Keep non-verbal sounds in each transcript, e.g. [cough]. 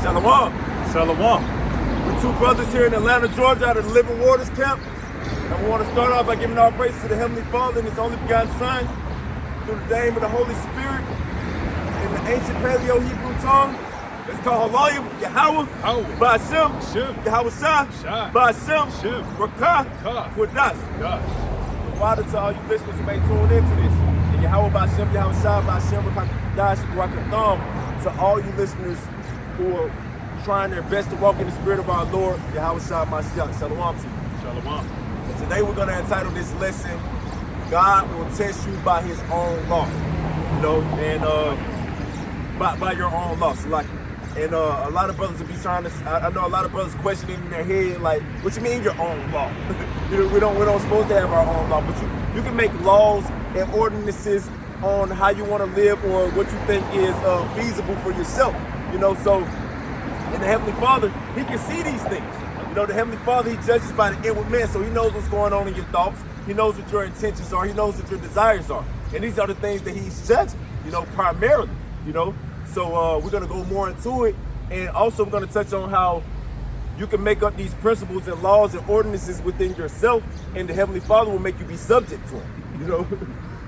Shalom. Shalom. We're two brothers here in Atlanta, Georgia, out of the Living Waters Camp. And we want to start off by giving our praise to the Heavenly Father and His only begotten Son, through the name of the Holy Spirit. In the ancient Paleo Hebrew tongue, it's called Halayim, Yahweh, Yahweh. Ba'ashem, Shem. Yahweh Shah, Shah. Ba'ashem, Shem. Rakah, Ka. Quadas. God. Father, to all you listeners who may tune into this, and Yahweh Ba'ashem, Yahweh Shah, Ba'ashem, Rakadash, Rakatham, to all you listeners who are trying their best to walk in the spirit of our Lord, Yahweh Shah, Mashiach, Shalom to you. Shalom. And today we're going to entitle this lesson, God will test you by his own law. You know, and uh, by, by your own law. So like, and uh, a lot of brothers will be trying to, I, I know a lot of brothers questioning in their head, like, what you mean your own law? [laughs] you know, we don't, we don't supposed to have our own law, but you, you can make laws and ordinances on how you want to live or what you think is uh, feasible for yourself. You know, so and the Heavenly Father, He can see these things. You know, the Heavenly Father, He judges by the inward man, so He knows what's going on in your thoughts. He knows what your intentions are. He knows what your desires are. And these are the things that He's judging, you know, primarily, you know. So uh, we're going to go more into it. And also we're going to touch on how you can make up these principles and laws and ordinances within yourself, and the Heavenly Father will make you be subject to them, you know. [laughs]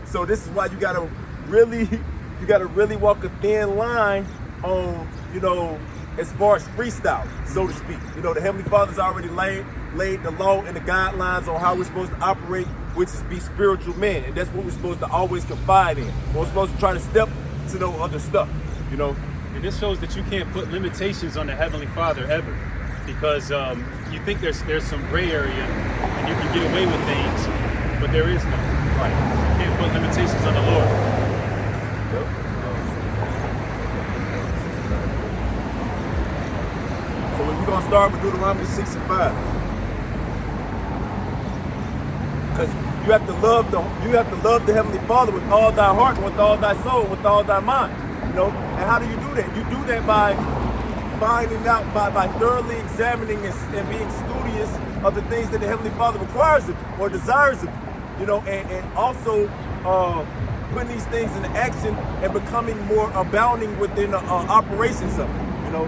So this is why you got to really, [laughs] you got to really walk a thin line on, you know, as far as freestyle, so to speak. You know, the Heavenly Father's already laid laid the law and the guidelines on how we're supposed to operate, which is be spiritual men. And that's what we're supposed to always confide in. We're supposed to try to step to no other stuff, you know. And this shows that you can't put limitations on the Heavenly Father ever. Because um, you think there's there's some gray area and you can get away with things, but there is none. Right. You can't put limitations on the Lord. We're gonna start with Deuteronomy 6 and 5. Because you have to love the you have to love the Heavenly Father with all thy heart, with all thy soul, with all thy mind. You know, and how do you do that? You do that by finding out by, by thoroughly examining and, and being studious of the things that the Heavenly Father requires of you or desires of you. You know, and, and also uh, putting these things into action and becoming more abounding within the uh, operations of it. You know,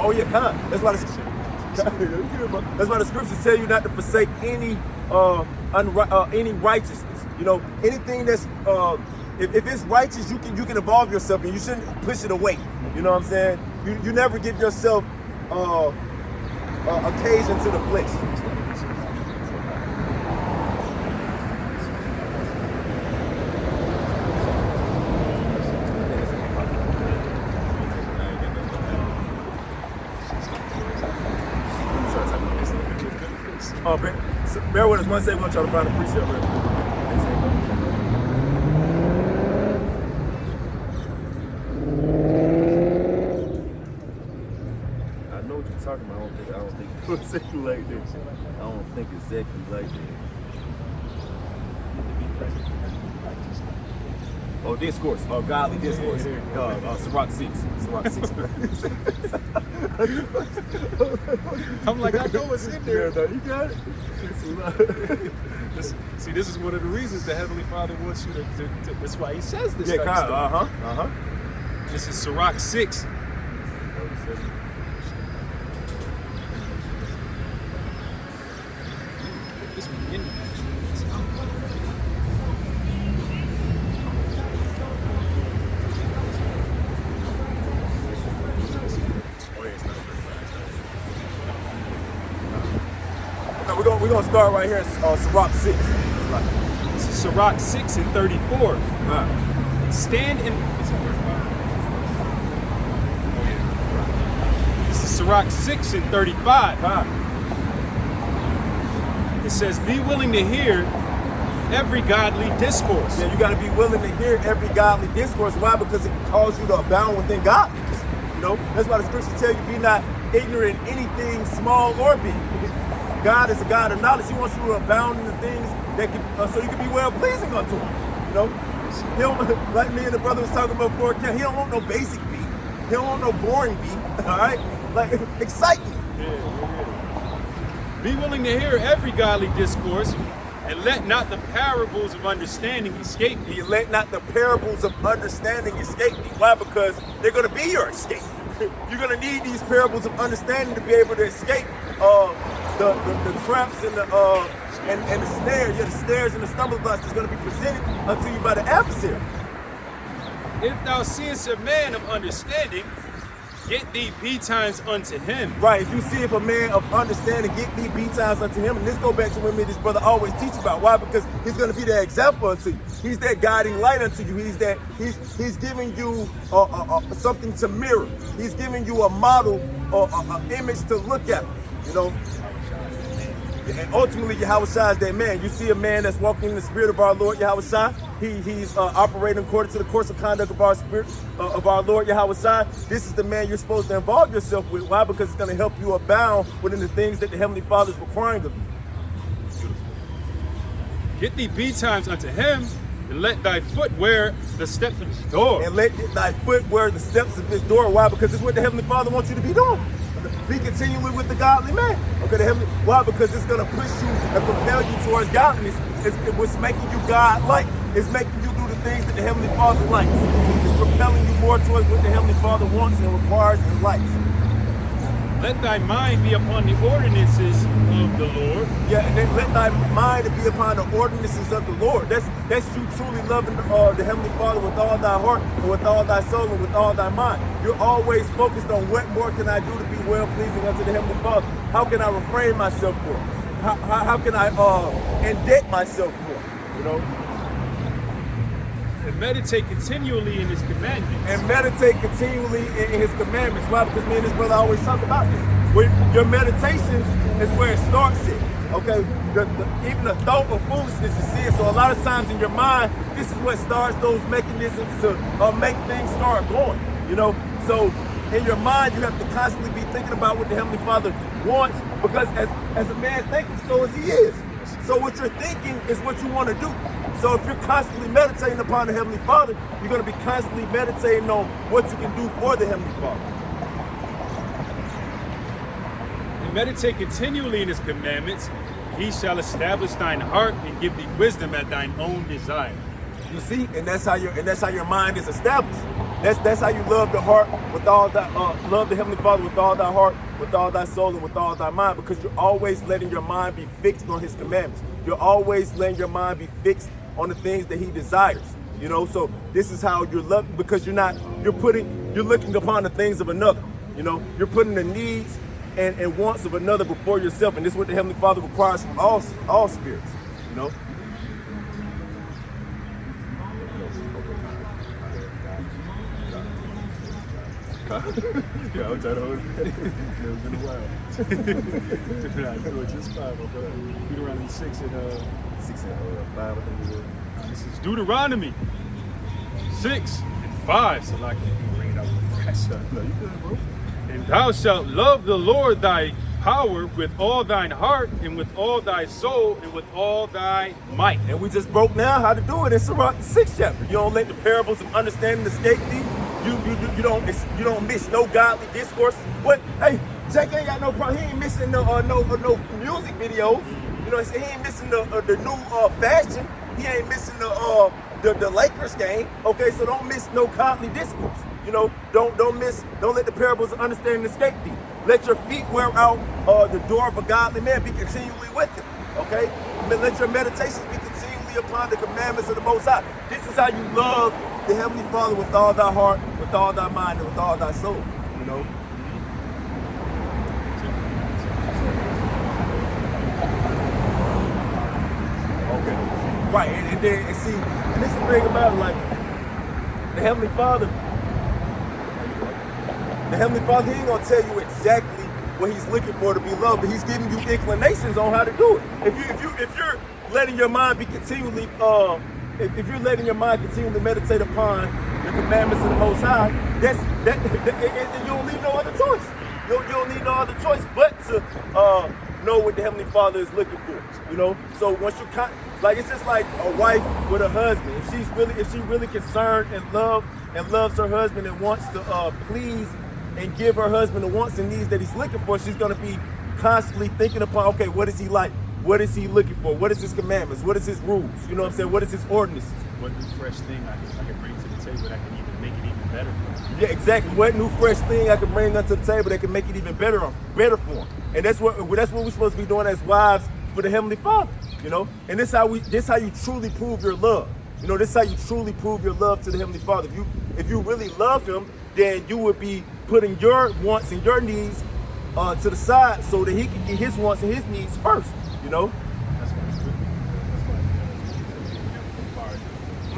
Oh yeah, kind. That's why the [laughs] that's why the scriptures tell you not to forsake any uh, uh any righteousness. You know, anything that's uh if, if it's righteous, you can you can evolve yourself and you shouldn't push it away. You know what I'm saying? You you never give yourself uh, uh occasion to the flesh. Oh, bear, so bear with us one second. We're gonna try to find a precept. Real quick. I know what you're talking about. I don't think I don't think it's exactly like this. I don't think exactly like that. Oh, discourse. Oh, godly discourse. Uh, uh, Sirach 6. Sirach 6. [laughs] I'm like, I know it's in there. Yeah, no, you got it. [laughs] this, see, this is one of the reasons the Heavenly Father wants you to, to, to that's why he says this. Yeah, uh-huh, uh-huh. This is Sirach 6, start right here. Uh, Sirach 6. This is Sirach six and thirty-four. Uh, Stand in. is. This is Sirach 6 and 35. uh, It says, Be willing to hear every godly discourse. yeah, you got to be willing to hear every godly discourse. Why? Because it calls you to abound within godliness. You know, that's why the scriptures tell you be not ignorant in anything small or big. God is a God of knowledge. He wants you to abound in the things that can, uh, so you can be well pleasing unto Him. You know, he don't [laughs] like me and the brother was talking about before. He don't want no basic beat. He don't want no boring beat. [laughs] All right, like [laughs] excite me. Yeah. Be willing to hear every godly discourse And let not the parables of understanding escape thee. You let not the parables of understanding escape thee. Why? Because they're going to be your escape. You're going to need these parables of understanding to be able to escape uh, the, the, the traps and the uh, and, and the snares, yeah, the snares and the stumbling blocks that's going to be presented unto you by the adversary. If thou seest a man of understanding, get thee betimes unto him. Right. If you see if a man of understanding get thee be times unto him, and this go back to what me this brother always teach about. Why? Because he's going to be that example unto you. He's that guiding light unto you. He's that he's he's giving you uh, uh, uh, something to mirror. He's giving you a model or an image to look at. You know. And ultimately, Yahweh Shai is that man. You see a man that's walking in the spirit of our Lord Yahweh Shai. He, he's uh, operating according to the course of conduct of our spirit uh, of our Lord Yahweh Shai. This is the man you're supposed to involve yourself with. Why? Because it's going to help you abound within the things that the Heavenly Father is requiring of you. Get thee betimes unto him, and let thy foot wear the steps of his door. And let thy foot wear the steps of his door. Why? Because it's what the Heavenly Father wants you to be doing. Be continually with the godly man. Okay, the heavenly. Why? Because it's gonna push you and propel you towards godliness. It's, what's making you God-like. It's making you do the things that the Heavenly Father likes. It's propelling you more towards what the Heavenly Father wants and requires and likes. Let thy mind be upon the ordinances of the Lord. Yeah, and then let thy mind be upon the ordinances of the Lord. That's that's you truly loving uh, the Heavenly Father with all thy heart and with all thy soul and with all thy mind. You're always focused on what more can I do to be well pleasing unto the Heavenly Father. How can I refrain myself for? How, how, how can I uh, indebt myself for? You know. Meditate continually in his commandments. And meditate continually in, his commandments. Why? Because me and this brother always talk about this. When your meditations is where it starts it. Okay, the, the, even the thought of foolishness is sin. So a lot of times in your mind, this is what starts those mechanisms to uh, make things start going. You know, so in your mind, you have to constantly be thinking about what the Heavenly Father wants because as, as a man thinks, so as he is. So what you're thinking is what you want to do. So if you're constantly meditating upon the Heavenly Father, you're going to be constantly meditating on what you can do for the Heavenly Father. And meditate continually in his commandments, he shall establish thine heart and give thee wisdom at thine own desire. You see, and that's how your and that's how your mind is established. That's that's how you love the heart with all that uh, love the Heavenly Father with all thy heart, with all thy soul, and with all thy mind, because you're always letting your mind be fixed on His commandments. You're always letting your mind be fixed on the things that He desires. You know, so this is how you're loving because you're not you're putting you're looking upon the things of another. You know, you're putting the needs and, and wants of another before yourself, and this is what the Heavenly Father requires from all all spirits. You know. [laughs] yeah, I'm trying to it. it's been a while. I do it just five, but Deuteronomy 6 and uh, 6 and uh, 5, I think it is. This is Deuteronomy 6 and 5. So like you can bring it up fresh. No, you good, bro. And thou shalt love the Lord thy power with all thine heart and with all thy soul and with all thy might. And we just broke down how to do it in Sirach, the sixth chapter. You don't let the parables of understanding escape thee. You you you, don't you don't miss no godly discourse. What? Hey, Jake ain't got no problem. He ain't missing no uh, no uh, no music videos. You know, he ain't missing the uh, the new uh, fashion. He ain't missing the uh the, the Lakers game. Okay, so don't miss no godly discourse. You know, don't don't miss don't let the parables of understanding escape thee. Let your feet wear out uh, the door of a godly man. Be continually with him. Okay, let your meditations be upon the commandments of the Most High. This is how you love the Heavenly Father with all thy heart, with all thy mind, and with all thy soul. You know. Okay. Right, and, and then and see, and this is the thing about like the Heavenly Father. The Heavenly Father, He ain't gonna tell you exactly what He's looking for to be loved, but He's giving you inclinations on how to do it. If you if you if you're letting your mind be continually uh if, if you're letting your mind continually meditate upon the commandments of the Most High, that's that, that you don't need no other choice. You you don't need no other choice but to uh, know what the Heavenly Father is looking for. You know, so once you con- like it's just like a wife with a husband. If she's really if she really concerned and love and loves her husband and wants to uh, please and give her husband the wants and needs that he's looking for, she's gonna be constantly thinking upon okay, what is he like? What is he looking for? What is his commandments? What is his rules? You know what I'm saying? What is his ordinances? What new fresh thing I can, I can bring to the table that can even make it even better for him? Yeah, exactly. What new fresh thing I can bring onto the table that can make it even better, better for him? And that's what that's what we're supposed to be doing as wives for the Heavenly Father. You know, and this how we this how you truly prove your love. You know, this is how you truly prove your love to the Heavenly Father. If you if you really love Him, then you would be putting your wants and your needs uh, to the side so that He can get His wants and His needs first. You know.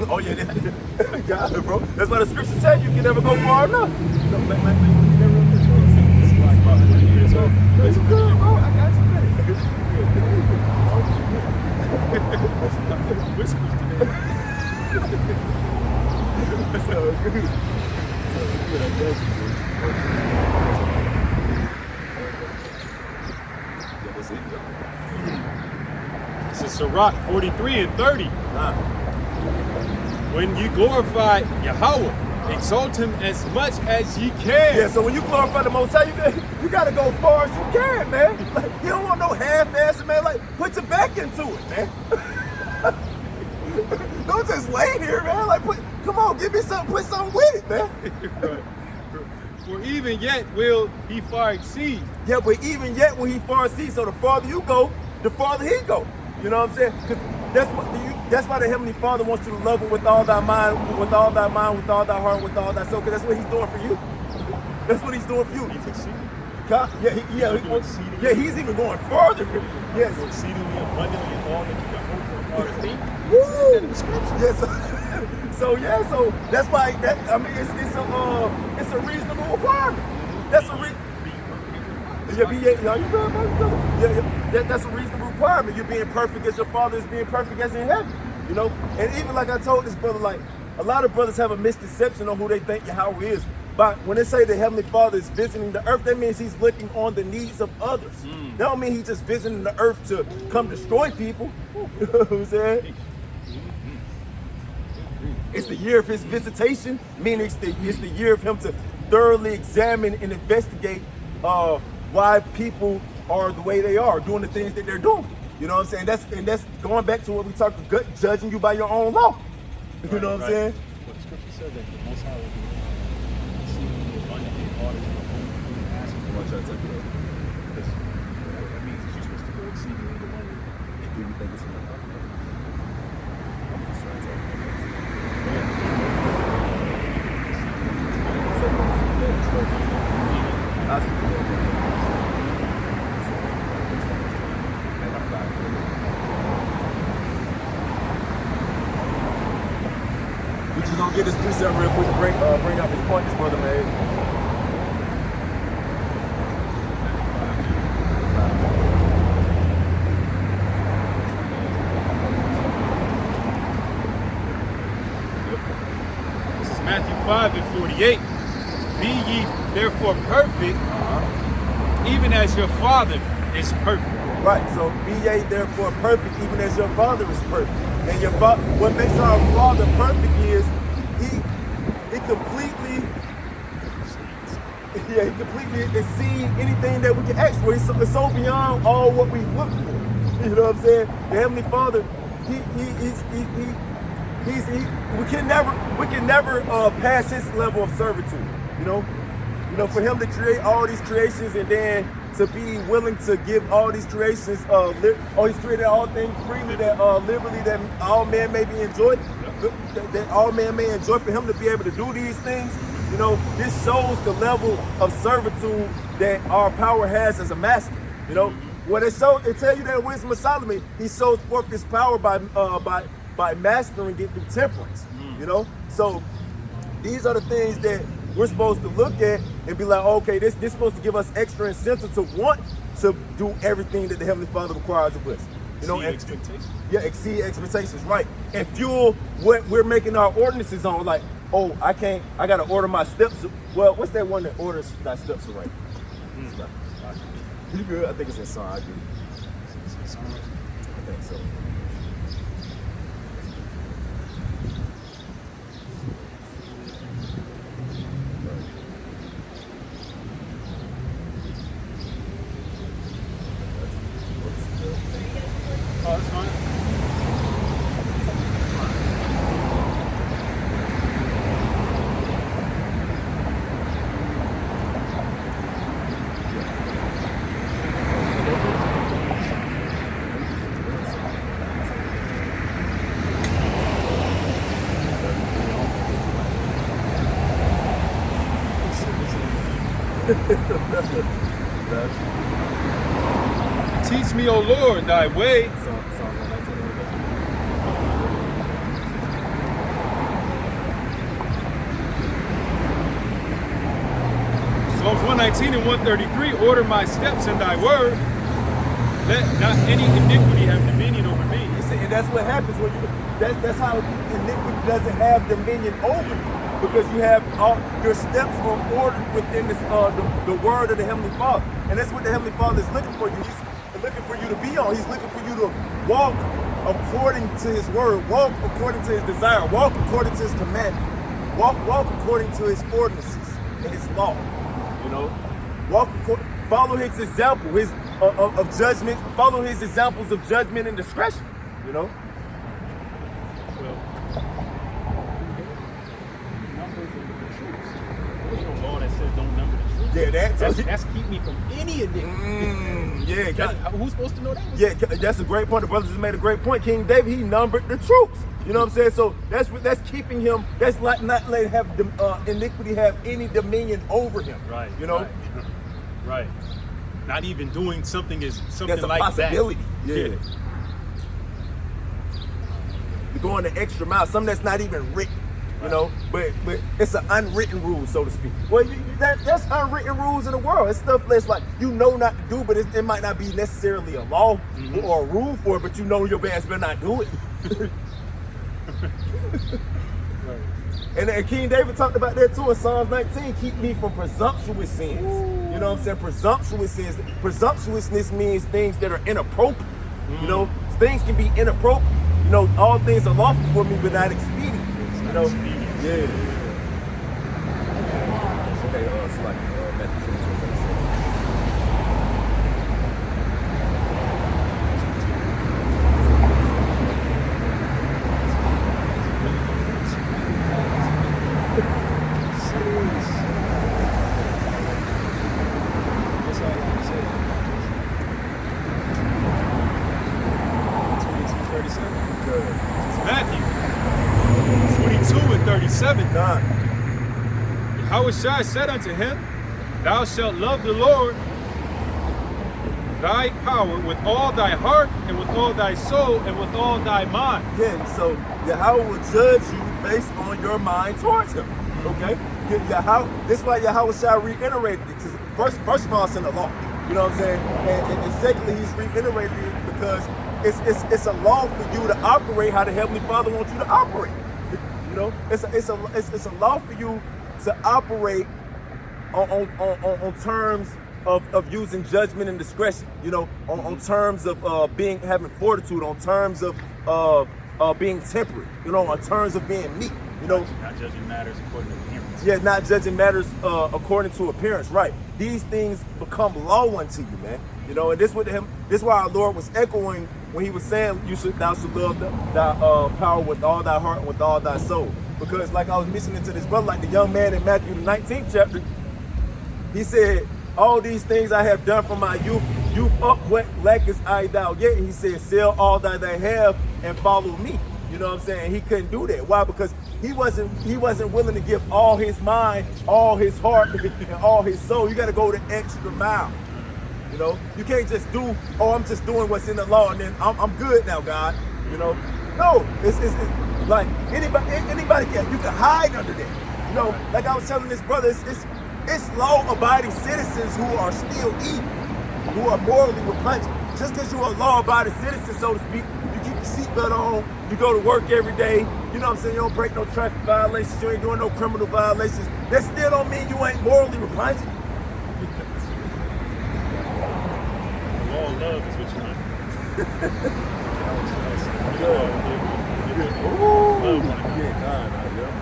Oh yeah, that, got bro. That's why the scripture says you can never go far enough. You never it's like about 20 years old. No, you good, bro. I got you, man. Whispers today. All good. So good, I got. Yeah, that's it. This is Sirach 43 and 30. Nah. When you glorify Yahweh, exalt him as much as you can. Yeah, so when you glorify the Most High, you, got- [laughs] you gotta go as far as you can, man. Like, you don't want no half-assed, man. Like, put your back into it, man. [laughs] don't just lay here, man. Like, put, come on, give me something, put something with it, man. Right. [laughs] For even yet will he far exceed. Yeah, but even yet, will he far sees, so the farther you go, the farther he go. You know what I'm saying? Because that's what you. That's why the heavenly Father wants you to love him with all thy mind, with all thy mind, with all thy heart, with all thy soul. Because that's what he's doing for you. That's what he's doing for you. He's exceeding. Yeah, he, yeah, he- yeah. He's even going further. Yes. Exceedingly abundantly in all that you can hope for or think. Woo! Yes. [laughs] so yeah, so that's why that I mean it's it's a uh, it's a reasonable requirement. That's a re- yeah, be, yeah, yeah, you good, man, you good. Yeah, yeah. That, that's a reasonable requirement. You're being perfect as your father is being perfect as in heaven. You know, and even like I told this brother, like a lot of brothers have a misconception on who they think Yahweh is. But when they say the Heavenly Father is visiting the earth, that means he's looking on the needs of others. That don't mean he's just visiting the earth to come destroy people. [laughs] you know what I'm saying? It's the year of his visitation, meaning it's the, it's the year of him to thoroughly examine and investigate uh, why people are the way they are, doing the things that they're doing. You know what I'm saying? That's and that's going back to what we talked about, judging you by your own law. You know what I'm saying? Well, the scripture said that the Most High will exceedingly abundantly all that you can hope for and ask for. Watch out, take it up. Because that means that you're supposed to go exceedingly abundantly. Do you think it's enough? I'm just trying to talk about this. So, yeah, trust. I should do that. And I'm not good. We just gonna get this precept real quick to bring uh, bring up his point this brother made. This is Matthew 5 and 48. Be ye therefore perfect, even as your Father is perfect. Right. So be ye therefore perfect, even as your father is perfect. And your what makes our father perfect is he he completely [laughs] yeah he completely exceed anything that we can ask for. It's so, it's so beyond all what we look for. [laughs] You know what I'm saying? The heavenly Father, he he he's, he he he's he we can never we can never uh, pass his level of servitude. You know. You know, for him to create all these creations and then to be willing to give all these creations, uh, oh, he's created all things freely that uh, liberally that all men may be enjoyed, that, that all men may enjoy. For him to be able to do these things, you know, this shows the level of servitude that our power has as a master. You know, when it shows, it tell you that Wisdom of Solomon, he shows forth his power by uh, by by mastering it through temperance. You know, so these are the things that we're supposed to look at and be like, okay, this this supposed to give us extra incentive to want to do everything that the Heavenly Father requires of us. You know, Exceed expectations. Yeah, exceed expectations, right? And fuel what we're making our ordinances on. Like, oh, I can't, I gotta order my steps. Well, what's that one that orders that steps right? Hmm. You good? I think it's in Psalm. I do. I think so. Teach me, O Lord, thy way. Psalm, Psalm 119. Psalms 119 and 133, order my steps in thy word. Let not any iniquity have dominion over me. You see, and that's what happens when you. That's that's how iniquity doesn't have dominion over you because you have all your steps are ordered within this uh the, the word of the heavenly Father, and that's what the heavenly Father is looking for you. Looking for you to be on. He's looking for you to walk according to His word, walk according to His desire, walk according to His command, walk walk according to His ordinances and His law. You know, walk follow His example, His uh, of, of judgment. Follow His examples of judgment and discretion. You know. Well, numbers of the troops. There's no law that says don't number the troops. Yeah, that- that's, that's keep me from any iniquity. Mm, yeah, God- who's supposed to know that? yeah, that's a great point. The brothers just made a great point. King David, he numbered the troops. You know what I'm saying? So that's that's keeping him. That's like not letting have uh, iniquity have any dominion over him. Right. You know, Right. [laughs] right. Not even doing something is something that's a like possibility. that. Yeah. You're going the extra mile. Something that's not even written. You know, but but it's an unwritten rule, so to speak. Well, you, that, that's unwritten rules in the world. It's stuff that's like you know not to do, but it, it might not be necessarily a law mm-hmm. or a rule for it, but you know your bands better not do it. Right. [laughs] And, and King David talked about that too in Psalms 19. Keep me from presumptuous sins. You know what I'm saying? Presumptuous sins. Presumptuousness means things that are inappropriate. You know, mm. things can be inappropriate. You know, all things are lawful for me, but not expedient. You know. Yeah. Okay, uh, it's like uh, Matthew 22, 37. That's all I'm saying. 22, 37. Good. Matthew 22 and 37. God. Yahushua said unto him, Thou shalt love the Lord thy power with all thy heart and with all thy soul and with all thy mind. Yeah, so Yahweh will judge you based on your mind towards him. Okay? Yah- Yahweh, this is why Yahweh shall reiterate it. First, first of all, it's in the law. You know what I'm saying? And, and, and secondly, he's reiterating it because it's, it's it's a law for you to operate how the Heavenly Father wants you to operate. You know, it's a, it's a it's, it's a law for you to operate on on, on, on, terms of, of using judgment and discretion. You know, on, on terms of uh, being having fortitude, on terms of uh, uh, being temperate. You know, on terms of being meek. You know, Not judging matters according to appearance. yeah, not judging matters uh, according to appearance, right? These things become law unto you, man. You know, and this with him, this why our Lord was echoing when he was saying, "You should, thou should love the, thy uh, power with all thy heart and with all thy soul." Because, like I was mentioning to this brother, like the young man in Matthew the 19th chapter, he said, "All these things I have done from my youth. Youth up, what lackest I thou yet?" And he said, "Sell all that they have and follow me." You know what I'm saying? He couldn't do that. Why? Because he wasn't he wasn't willing to give all his mind, all his heart, [laughs] and all his soul. You got to go the extra mile. You know, you can't just do, oh, I'm just doing what's in the law, and then I'm, I'm good now, God. You know, no, it's, it's, it's like anybody anybody can you can hide under that. You know, like I was telling this brother, it's it's, it's law-abiding citizens who are still evil, who are morally repugnant. Just because you're a law-abiding citizen, so to speak, you keep your seatbelt on, you go to work every day. You know what I'm saying? You don't break no traffic violations, you ain't doing no criminal violations. That still don't mean you ain't morally repugnant. The [laughs] law of love is what you want. [laughs] Yeah, yeah. Yeah? Yeah.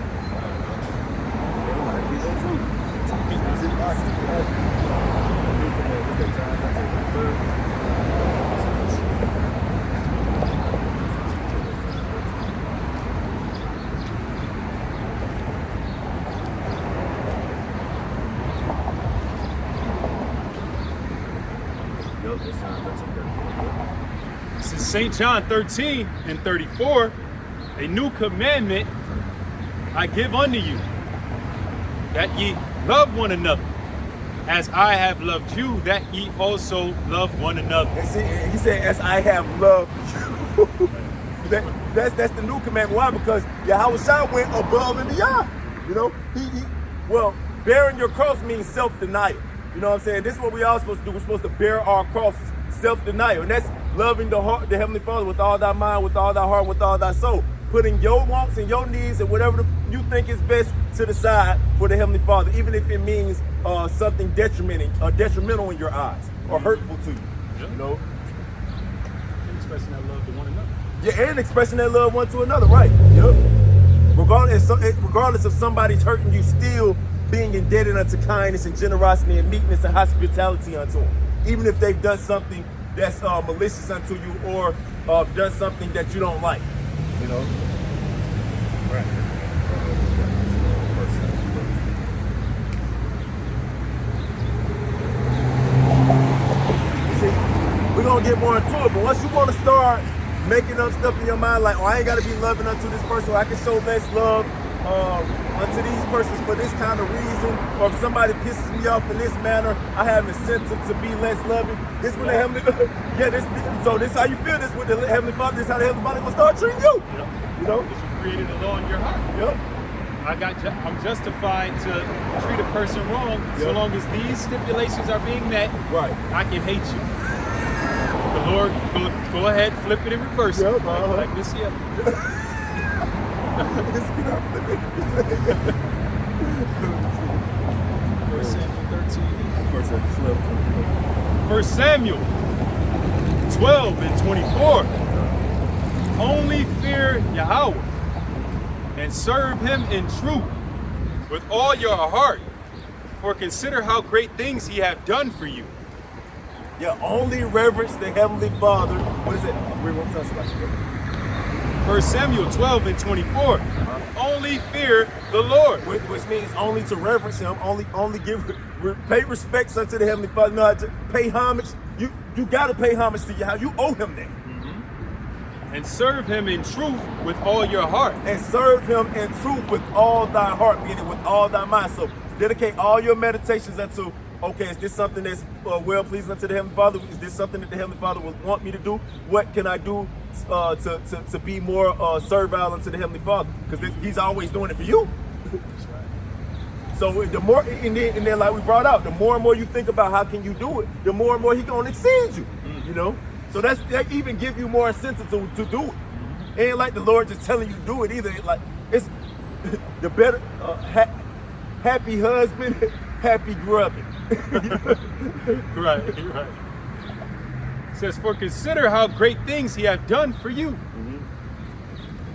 This is St. John 13 and 34. A new commandment I give unto you, that ye love one another, as I have loved you, that ye also love one another. See, he said, as I have loved you. [laughs] that, that's that's the new commandment. Why? Because Yahweh Shai went above and beyond. You know, he, he well, bearing your cross means self-denial. You know what I'm saying? This is what we all supposed to do. We're supposed to bear our crosses, self-denial. And that's loving the heart, the Heavenly Father with all thy mind, with all thy heart, with all thy soul. Putting your wants and your needs and whatever the, you think is best to the side for the Heavenly Father, even if it means uh, something detrimental, uh, detrimental in your eyes or hurtful to you. Yeah. You know? And expressing that love to one another. Yeah, and expressing that love one to another, right? Yep. Regardless, eh, regardless of somebody's hurting you, still being indebted unto kindness and generosity and meekness and hospitality unto them, even if they've done something that's uh, malicious unto you or uh, done something that you don't like. You know. Right. See, we're gonna get more into it, but once you wanna start making up stuff in your mind, like, oh, I ain't gotta be loving unto this person, I can show less love um, unto these persons for this kind of reason, or if somebody pisses me off in this manner, I have incentive to be less loving. This when the heavenly, [laughs] yeah, this. So this how you feel. This with the heavenly Father. This how the heavenly Father gonna start treating you. Yep. You know. Because you created a law in your heart. Yep. I got. Ju- I'm justified to treat a person wrong so long as these stipulations are being met. Right. I can hate you. The Lord, go, go ahead, flip it and reverse Yep, it. Like, uh-huh. like this here. [laughs] First Samuel 13. First Samuel 12. Samuel 12 and 24. Only fear Yahweh and serve him in truth with all your heart. For consider how great things he have done for you. Yeah, only reverence the Heavenly Father. What is it? We won't to talk 1 Samuel 12 and 24. Only fear the Lord. Which, which means only to reverence him, only only give pay respects unto the Heavenly Father. No, to pay homage. You you gotta pay homage to Yahweh. You owe him that. Mm -hmm. And serve him in truth with all your heart. And serve him in truth with all thy heart, meaning with all thy mind. So dedicate all your meditations unto Okay, is this something that's uh, well pleasing unto the Heavenly Father? Is this something that the Heavenly Father would want me to do? What can I do uh, to, to, to be more uh, servile unto the Heavenly Father? Because He's always doing it for you. [laughs] So the more, and then, and then like we brought out, the more and more you think about how can you do it, the more and more he gonna exceed you. You know, so that's that even give you more incentive to, to do it. Ain't like the Lord just telling you do it either. Like it's [laughs] the better, uh, ha- happy husband, [laughs] happy grubbing. [laughs] Right, right. It says, For consider how great things he hath done for you.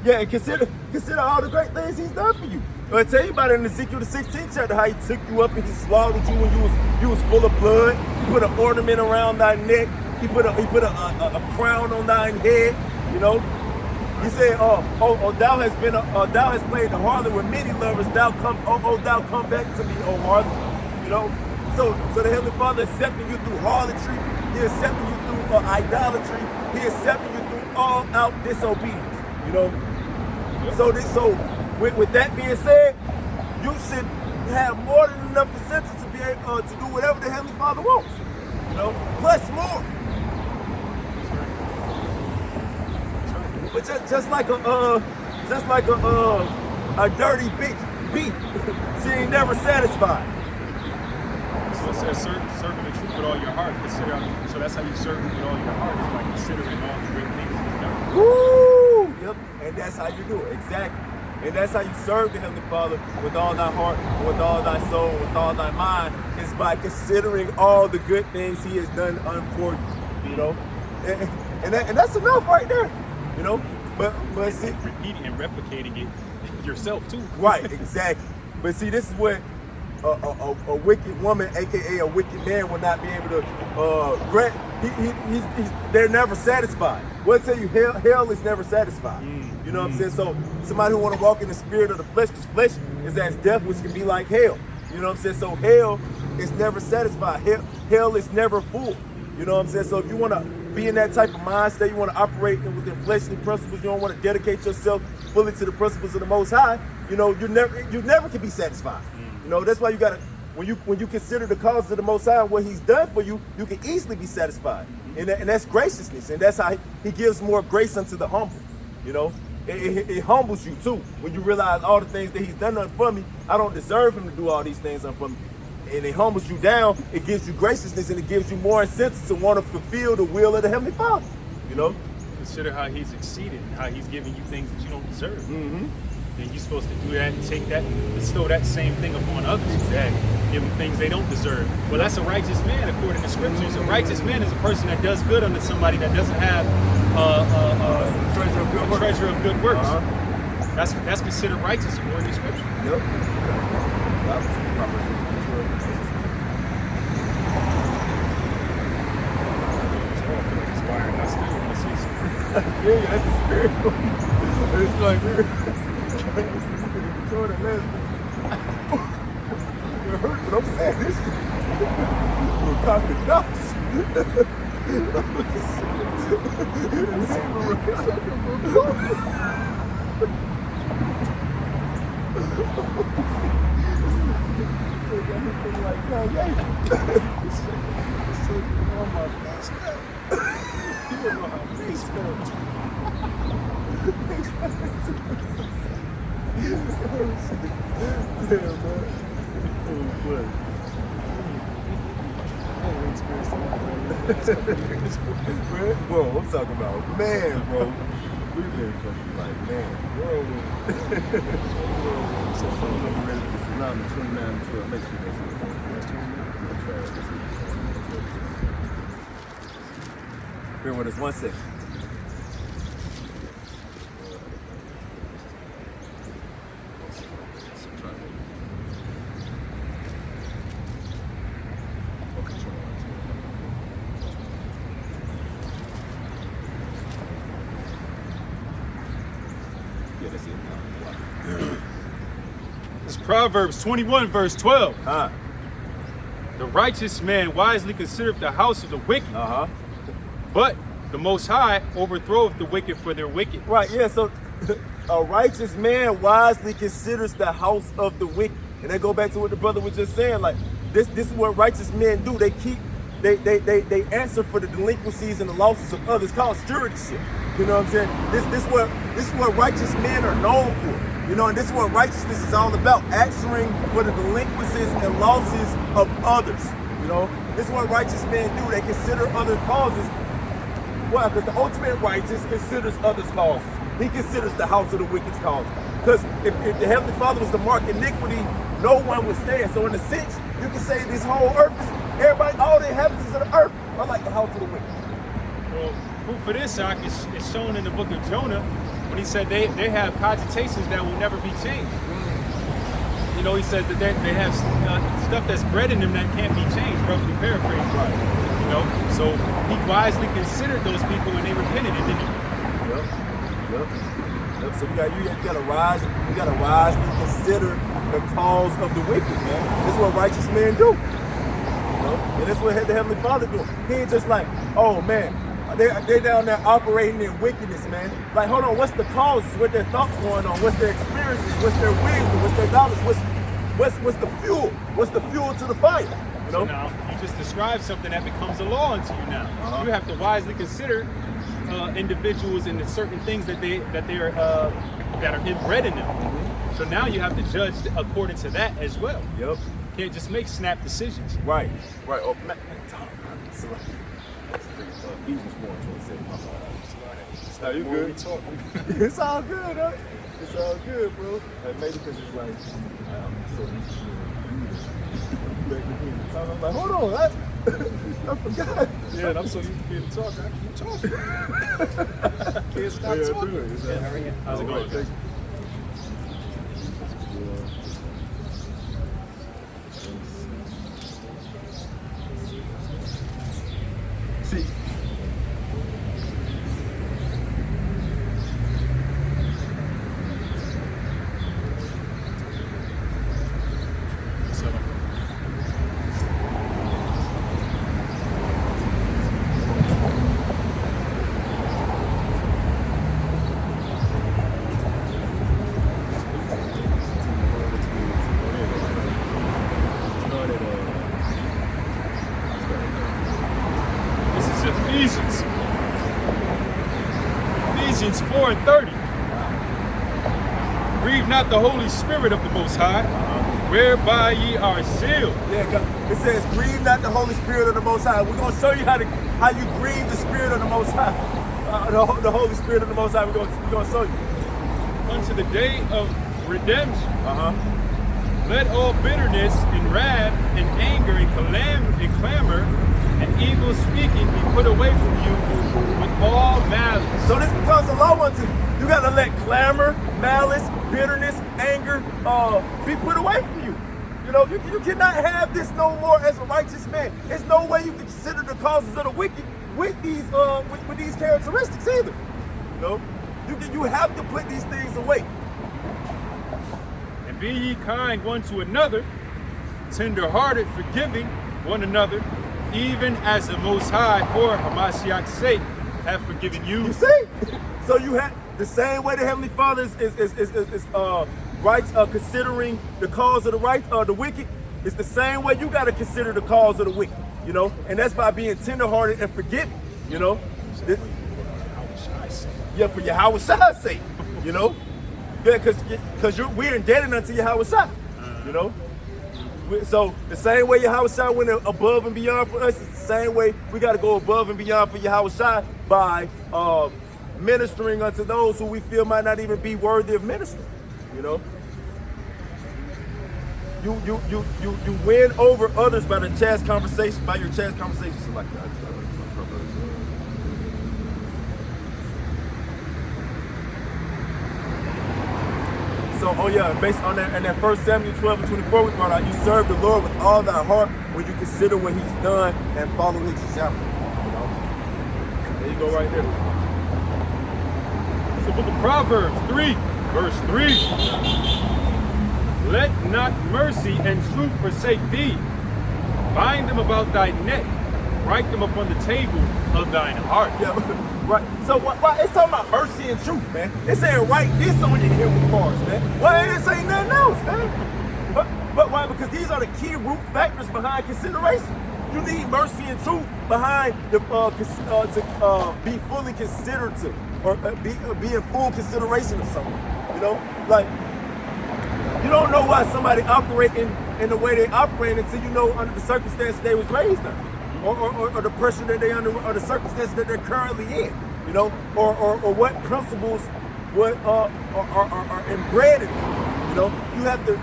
Yeah, and consider consider all the great things he's done for you. I tell you about it in Ezekiel the 16th chapter, how he took you up and he slaughtered you when you was you was full of blood. He put an ornament around thy neck. He put a he put a, a, a crown on thine head. You know. He said, "Oh, oh, oh thou has been, a, uh, thou has played the harlot with many lovers. Thou come, oh, oh, thou come back to me, oh harlot." You know. So, so the Heavenly Father accepting you through harlotry. He accepting you through uh, idolatry. He accepting you through all out disobedience. You know. So this, so with, with that being said, you should have more than enough incentive to be able uh, to do whatever the Heavenly Father wants. You know, plus more. But just, just like a uh, just like a uh, a dirty bitch beat, [laughs] she ain't never satisfied. It says, serve, him in truth with all your heart. Consider, so that's how you serve with all your heart, is by considering all the great things he's done. Woo! Yep. And that's how you do it. Exactly. And that's how you serve the Heavenly Father with all thy heart, with all thy soul, with all thy mind, is by considering all the good things He has done for you. You know? And, and, that, and that's enough right there. You know? But but see, Repeating and replicating it [laughs] yourself, too. Right, exactly. But see, this is what a, a, a, wicked woman, aka a wicked man, will not be able to uh, grant. He, he, he's, he's, they're never satisfied. What tell you, hell, hell is never satisfied. You know what I'm saying? So somebody who want to walk in the spirit of the flesh, because flesh is as death, which can be like hell. You know what I'm saying? So hell is never satisfied. Hell, hell is never full. You know what I'm saying? So if you want to be in that type of mindset, you want to operate within fleshly principles, you don't want to dedicate yourself fully to the principles of the Most High, you know, you never you never can be satisfied. You know, that's why you gotta when you when you consider the cause of the Most High and what He's done for you, you can easily be satisfied, and, that, and that's graciousness, and that's how he, he gives more grace unto the humble. You know, it, it, it humbles you too when you realize all the things that He's done for me. I don't deserve Him to do all these things for me, and it humbles you down. It gives you graciousness, and it gives you more incentive to want to fulfill the will of the Heavenly Father. You know. Consider how He's exceeded, how He's giving you things that you don't deserve. Mm-hmm. Then you're supposed to do that and take that, and bestow that same thing upon others. Exactly. Give them things they don't deserve. Well, that's a righteous man according to scriptures. A righteous man is a person that does good unto somebody that doesn't have uh, uh, uh, treasure of good a works. treasure of good works. Uh-huh. That's that's considered righteous according to scripture. Yep. That was Proverbs 12. Inspiring. I still want to see some. Yeah, [laughs] yeah, that's the spirit. [laughs] it's like Hurt, but I'm saying. Like man. Bro, I'm talking about man, bro. We've been fucking like man. So phones over ready for tsunami 29 and 12. Make sure that's it. That's 29. That's right. That's it. Bear with us one second. Okay, 29. Yeah, that's it. It's Proverbs 21, verse 12. Huh? The righteous man wisely considereth the house of the wicked, Uh huh. but the Most High overthroweth the wicked for their wicked. Right, yeah, so [laughs] a righteous man wisely considers the house of the wicked. And they go back to what the brother was just saying. Like this this is what righteous men do. They keep they they they, they answer for the delinquencies and the losses of others called stewardship. You know what I'm saying? This this what this is what righteous men are known for. You know, and this is what righteousness is all about, answering for the delinquencies and losses of others. You know, this is what righteous men do. They consider other causes why? Because the ultimate righteous considers others' causes. He considers the house of the wicked's cause. Because if, if the Heavenly Father was to mark iniquity, no one would stand. So in a sense, you can say this whole earth, is, everybody, all the inhabitants of the earth are like the house of the wicked. Well, proof for this, Ak, is, is shown in the book of Jonah he said they, they have cogitations that will never be changed. You know, he says that they, they have uh, stuff that's bred in them that can't be changed, roughly paraphrased. Right. You know, so he wisely considered those people when they repented, and then he Yep. Yep. Yep. So we got you, you gotta rise, you gotta wisely consider the cause of the wicked, man. This is what righteous men do. You know? And that's what had the Heavenly Father do. He ain't just like, oh man, they they down there operating in wickedness, man. Like, hold on, what's the causes? What their thoughts going on? What's their experiences? What's their wisdom? What's their knowledge? What's what's what's the fuel? What's the fuel to the fire? You So now you just described something that becomes a law unto you now. Uh-huh. You have to wisely consider uh, individuals and the certain things that they that they are uh, that are inbred in them. Mm-hmm. So now you have to judge according to that as well. Yep. Can't just make snap decisions. Right. Right. Oh, Ephesians 4 and 27. No, you good. [laughs] it's all good, huh? It's all good, bro. And maybe because it's like, um, so used to being back I'm like, hold on, I, [laughs] I forgot. Yeah, and I'm so used to being talking. I keep talking. [laughs] Can't stop Yeah, talking. do it. It's, uh, How's it going? right, thank you. See, So 24 and 30. Grieve not the Holy Spirit of the Most High, whereby ye are sealed. Yeah, it says, grieve not the Holy Spirit of the Most High. We're gonna show you how to how you grieve the Spirit of the Most High. [laughs] Uh, the, the Holy Spirit of the Most High. We're gonna we're gonna show you. Unto the day of redemption, Uh huh. let all bitterness and wrath and anger and, calam- and clamor and evil speaking be put away from you with all malice. So this becomes a law unto you. You gotta let clamor, malice, bitterness, anger, uh, be put away from you. You know, you, you cannot have this no more as a righteous man. There's no way you can consider the causes of the wicked with these uh with, with these characteristics either. You know, you can, you have to put these things away. And be ye kind one to another, tender-hearted, forgiving one another, even as the Most High, for Hamashiach's sake, have forgiven you. You see? So you have the same way the Heavenly Father is is is, is, is, is, uh right uh considering the cause of the right uh the wicked. It's the same way you gotta consider the cause of the wicked, you know, and that's by being tenderhearted and forgiving, you know. This- yeah, for Yahweh Shai's sake, you know. Yeah, because because you're we're indebted unto Yahweh Shai, you know. So the same way Yahweh Shai went above and beyond for us, it's the same way we got to go above and beyond for Yahweh Shai by uh, ministering unto those who we feel might not even be worthy of ministering. You know, you you you you you win over others by the chast conversation, by your chast conversation. So like that. So, oh yeah, based on that, and that first Samuel 12 and 24 we brought out, you serve the Lord with all thy heart when you consider what he's done and follow his example. You know? There you go right there. The book of Proverbs 3, verse 3. Let not mercy and truth forsake thee. Bind them about thy neck. Write them upon the table of thine heart. Yeah, [laughs] right. So why, why it's talking about mercy and truth, man. It's saying write this on your inward parts, man. Why ain't it saying nothing else, man? But, but why? Because these are the key root factors behind consideration. You need mercy and truth behind the uh, uh, to uh, be fully considerative or uh, be uh, be in full consideration of someone. You know, like you don't know why somebody operating in the way they operate until you know under the circumstances they was raised under, or, or, or, the pressure that they under, or the circumstances that they're currently in, you know, or, or, or what principles what uh, are, are, are, are inbred in them. You know, you have to,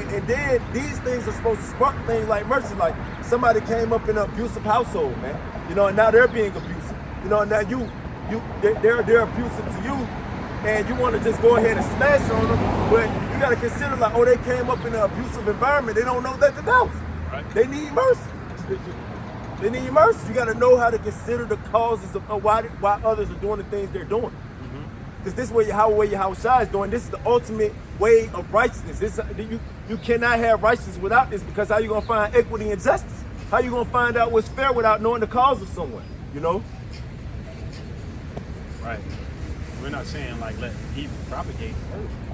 and, and then these things are supposed to spark things like mercy, like somebody came up in an abusive household, man, you know, and now they're being abusive, you know, and now you, you, they're they're abusive to you, and you want to just go ahead and smash on them, but you got to consider like, oh, they came up in an abusive environment. They don't know nothing else. Right. They need mercy. They need mercy. You got to know how to consider the causes of why why others are doing the things they're doing. Mm-hmm. Because this way, how way how Shai is doing. This is the ultimate way of righteousness. This uh, you you cannot have righteousness without this. Because how you gonna find equity and justice? How you gonna find out what's fair without knowing the cause of someone? You know. Right. We're not saying like let evil propagate.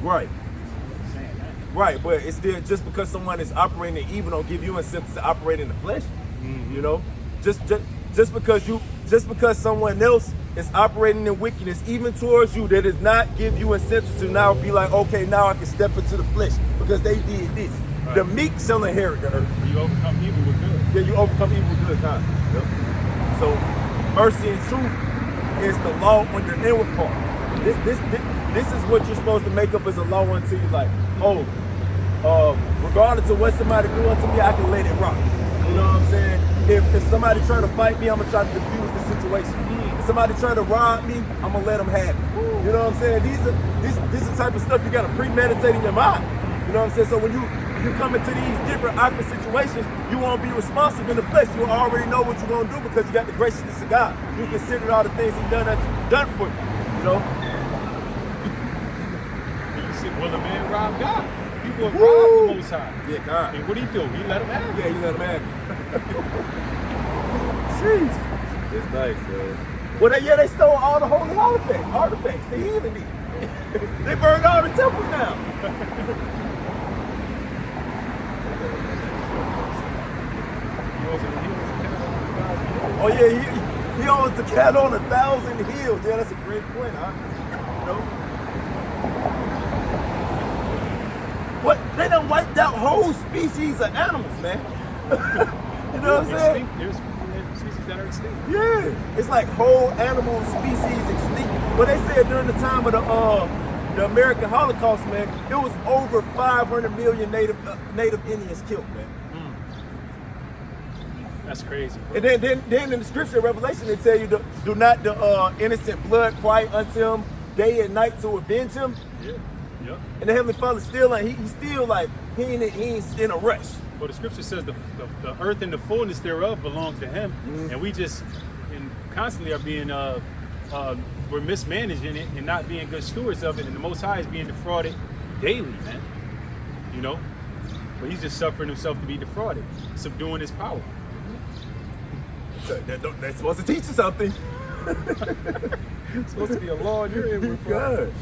Right. We're saying that. Right, but it's still just because someone is operating in evil don't give you incentive to operate in the flesh. Mm-hmm. You know, just, just just because you just because someone else is operating in wickedness, even towards you, that does not give you incentive to now be like, okay, now I can step into the flesh because they did this. Right. The meek shall inherit the earth. You overcome evil with good. Yeah, you overcome evil with good kind. Yep. So mercy and truth is the law on your inward part. This this this, is what you're supposed to make up as a law unto you. Like, oh, uh, regardless of what somebody do unto me, I can let it rock. You know what I'm saying? If, if somebody trying to fight me, I'm gonna try to defuse the situation. If somebody trying to rob me, I'm gonna let them have it. You know what I'm saying? These are this this is the type of stuff you gotta premeditate in your mind. You know what I'm saying? So when you you come into these different awkward situations, you won't be responsive in the flesh. You already know what you're gonna do because you got the graciousness of God. You considered all the things He done done for you. You know? Well, a man robbed God. People have Woo! robbed the Most High. Yeah, God. And what do he do? He let him have it. Yeah, he let him have it. [laughs] Jeez. It's nice, man. Well, they, yeah, they stole all the holy artifacts. Artifacts. The heathen did. [laughs] they burned all the temples down. He wasn't, he wasn't God's Oh yeah, he, he owns the cat on a thousand hills. Yeah, that's a great point, huh? You know? What? They done wiped out whole species of animals, man. [laughs] you know what I'm saying? There's there's species that are extinct. Yeah, it's like whole animal species extinct. But they said during the time of the uh, the American Holocaust, man, it was over 500 million native uh, native Indians killed, man. That's crazy. And then, then, then in the scripture of Revelation, they tell you to do not the uh, innocent blood cry unto him day and night to avenge him. Yeah. Yep. And the Heavenly Father still like he, he's still like he ain't he ain't in a rush. Well, the scripture says the, the, the earth and the fullness thereof belong to Him, Mm-hmm. and we just and constantly are being uh, uh, we're mismanaging it and not being good stewards of it, and the Most High is being defrauded daily, man. You know, but He's just suffering Himself to be defrauded, subduing His power. So that, that's supposed to teach you something. It's [laughs] supposed to be a law in your head. we're from. God.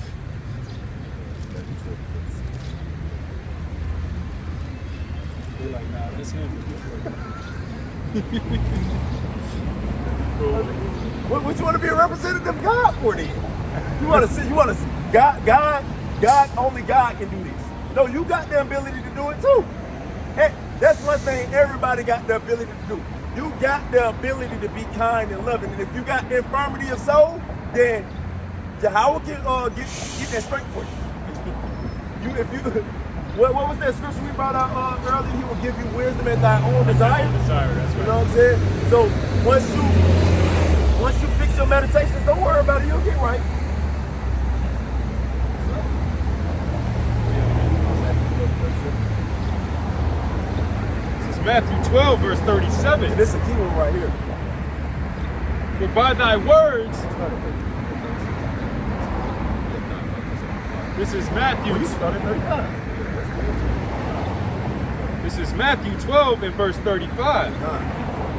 They're like, nah, that's Him. What, what you want to be a representative of God for then? You want to see? You want to? God, God, God. Only God can do this. No, you got the ability to do it too. Hey, that's one thing everybody got the ability to do. You got the ability to be kind and loving, and if you got the infirmity of soul, then Jehovah can uh, get get that strength for you. You, if you, what, what was that scripture we brought out uh, earlier? He will give you wisdom at thy own desire. Desire, that's You know what I'm saying? So once you once you fix your meditations, don't worry about it. You'll get right. This is Matthew 12, verse 37. This is a key one right here. For by thy words, this is Matthew. You started 35. This is Matthew 12 and verse 35.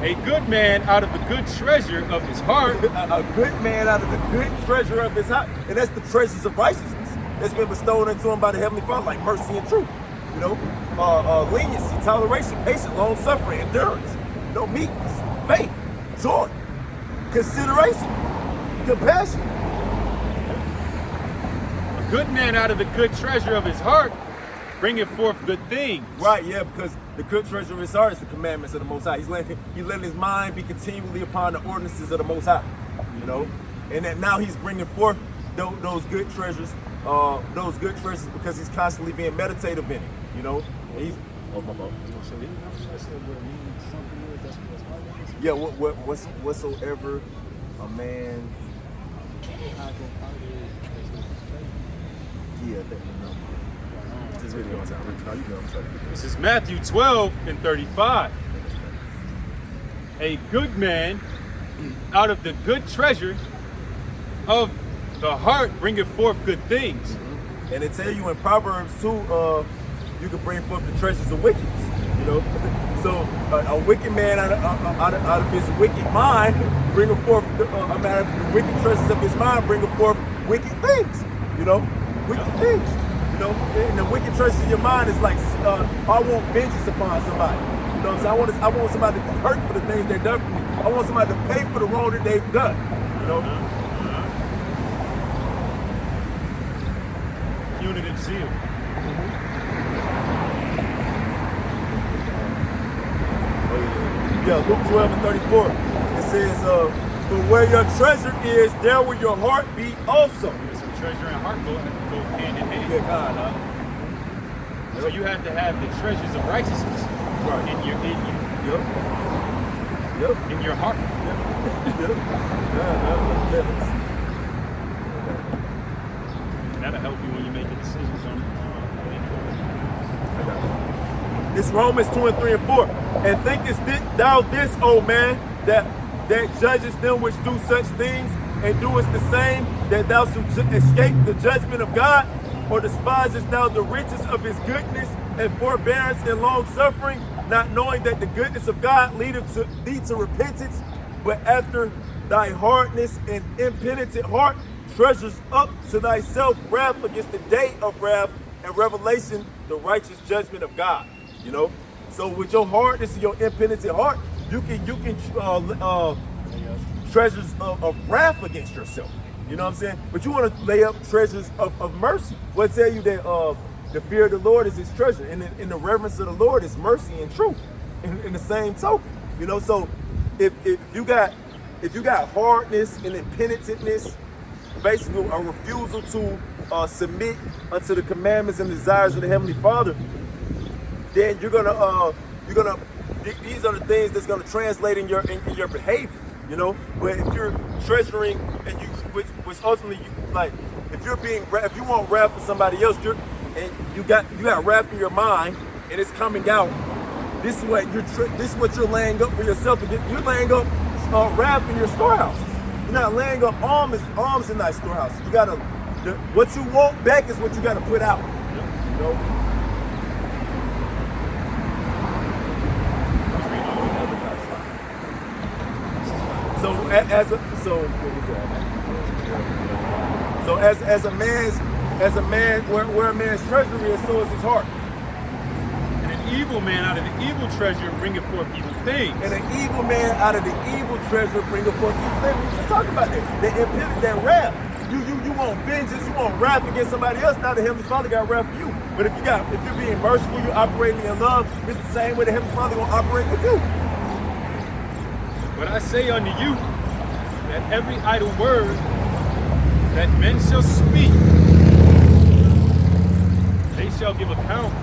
A good man out of the good treasure of his heart [laughs] A, a good man out of the good treasure of his heart, and that's the treasures of righteousness that's been bestowed into him by the Heavenly Father, like mercy and truth. You know, uh, uh, leniency, toleration, patience, long suffering, endurance, you know, meekness, faith, joy, consideration, compassion. A good man out of the good treasure of his heart bringeth forth good things. Right, yeah, because the good treasure of his heart is the commandments of the Most High. He's letting he letting his mind be continually upon the ordinances of the Most High. You know, and that now he's bringing forth those, those good treasures, uh, those good treasures because he's constantly being meditative in it. You know, and he's oh my fault. Yeah, what, what what's, whatsoever a man. Yeah, I think no. Just really on time. You know, I'm sorry. This is Matthew 12 and 35. A good man out of the good treasure of the heart bringeth forth good things. And they tell you in Proverbs too, uh, you can bring forth the treasures of wickedness. You know, [laughs] so uh, a wicked man out of, uh, out, of, out of his wicked mind, bringing forth the, uh, mean, out of the wicked treasures of his mind, bringing forth wicked things. You know, wicked things. Know, and the wicked treasures of your mind is like, uh, I want vengeance upon somebody. You know what I'm saying? I want, to, I want somebody to be hurt for the things they've done for me. I want somebody to pay for the wrong that they've done. You know. Punitive zeal. Yeah, Luke 12 and 34. It says, uh, but where your treasure is, there will your heart be also. Treasure and heart go, go hand in hand. Yeah, God, huh? So you have to have the treasures of righteousness Right. in your in you, Yep. Yep. in your heart. Yep. [laughs] Yeah. And that'll help you when you make your decisions on uh, It's Romans 2 and 3 and 4. And thinkest thi- thou this, O man, that that judges them which do such things, and doest the same, that thou should escape the judgment of God? Or despisest thou the riches of his goodness and forbearance and long suffering, not knowing that the goodness of God leadeth to thee to repentance, but after thy hardness and impenitent heart treasures up to thyself wrath against the day of wrath and revelation, the righteous judgment of God. You know, so with your hardness and your impenitent heart, you can you can uh, uh, treasures of, of wrath against yourself. You know what I'm saying? But you want to lay up treasures of, of mercy. What tell you that uh, the fear of the Lord is his treasure, and in, in the reverence of the Lord is mercy and truth. In, in the same token, you know. So if, if you got if you got hardness and impenitentness, basically a refusal to uh, submit unto the commandments and desires of the Heavenly Father, then you're gonna uh, you're gonna these are the things that's gonna translate in your in, in your behavior. You know, but if you're treasuring and you which, which ultimately you like if you're being if you want wrath for somebody else, you're and you got you got wrath in your mind and it's coming out this is what you're this is what you're laying up for yourself. You're laying up uh, wrath in your storehouse. You're not laying up arms arms in that storehouse. You gotta the, what you want back is what you gotta put out. You know. So as a so so as as a man's as a man where, where a man's treasury is, so is his heart And an evil man out of the evil treasure bringeth forth evil things. And an evil man out of the evil treasure bringeth forth evil things. We just talking about that. That impended that wrath. You you you want vengeance, you want wrath against somebody else. Now the Heavenly Father got wrath for you. But if you got if you're being merciful, you're operating in love, it's the same way the Heavenly Father gonna operate with you. But I say unto you that every idle word that men shall speak, they shall give account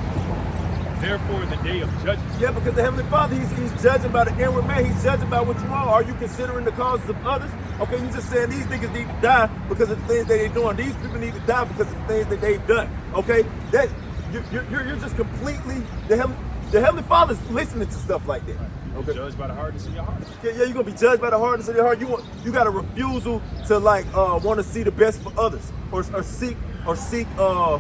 therefore in the day of judgment. Yeah, because the Heavenly Father, he's, he's judging by the inward man. He's judging by what you are. Are you considering the causes of others? Okay, you just saying these niggas need to die because of the things that they're doing. These people need to die because of the things that they've done. Okay, that you, you're, you're just completely the Heavenly, the Heavenly Father's listening to stuff like that. Okay. Judged by the hardness of your heart. Yeah, yeah, you're gonna be judged by the hardness of your heart. You want, you got a refusal to like uh, want to see the best for others, or, or seek, or seek, uh,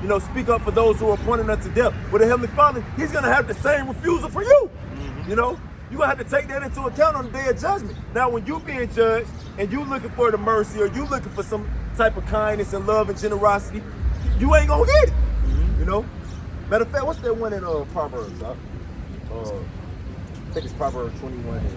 you know, speak up for those who are appointed unto death. With the Heavenly Father, He's going to have the same refusal for you. Mm-hmm. You know, you're going to have to take that into account on the day of judgment. Now, when you being judged and you looking for the mercy or you looking for some type of kindness and love and generosity, you ain't going to get it. Mm-hmm. You know? Matter of fact, what's that one in uh, Proverbs? Uh, I think it's Proverbs 21 and this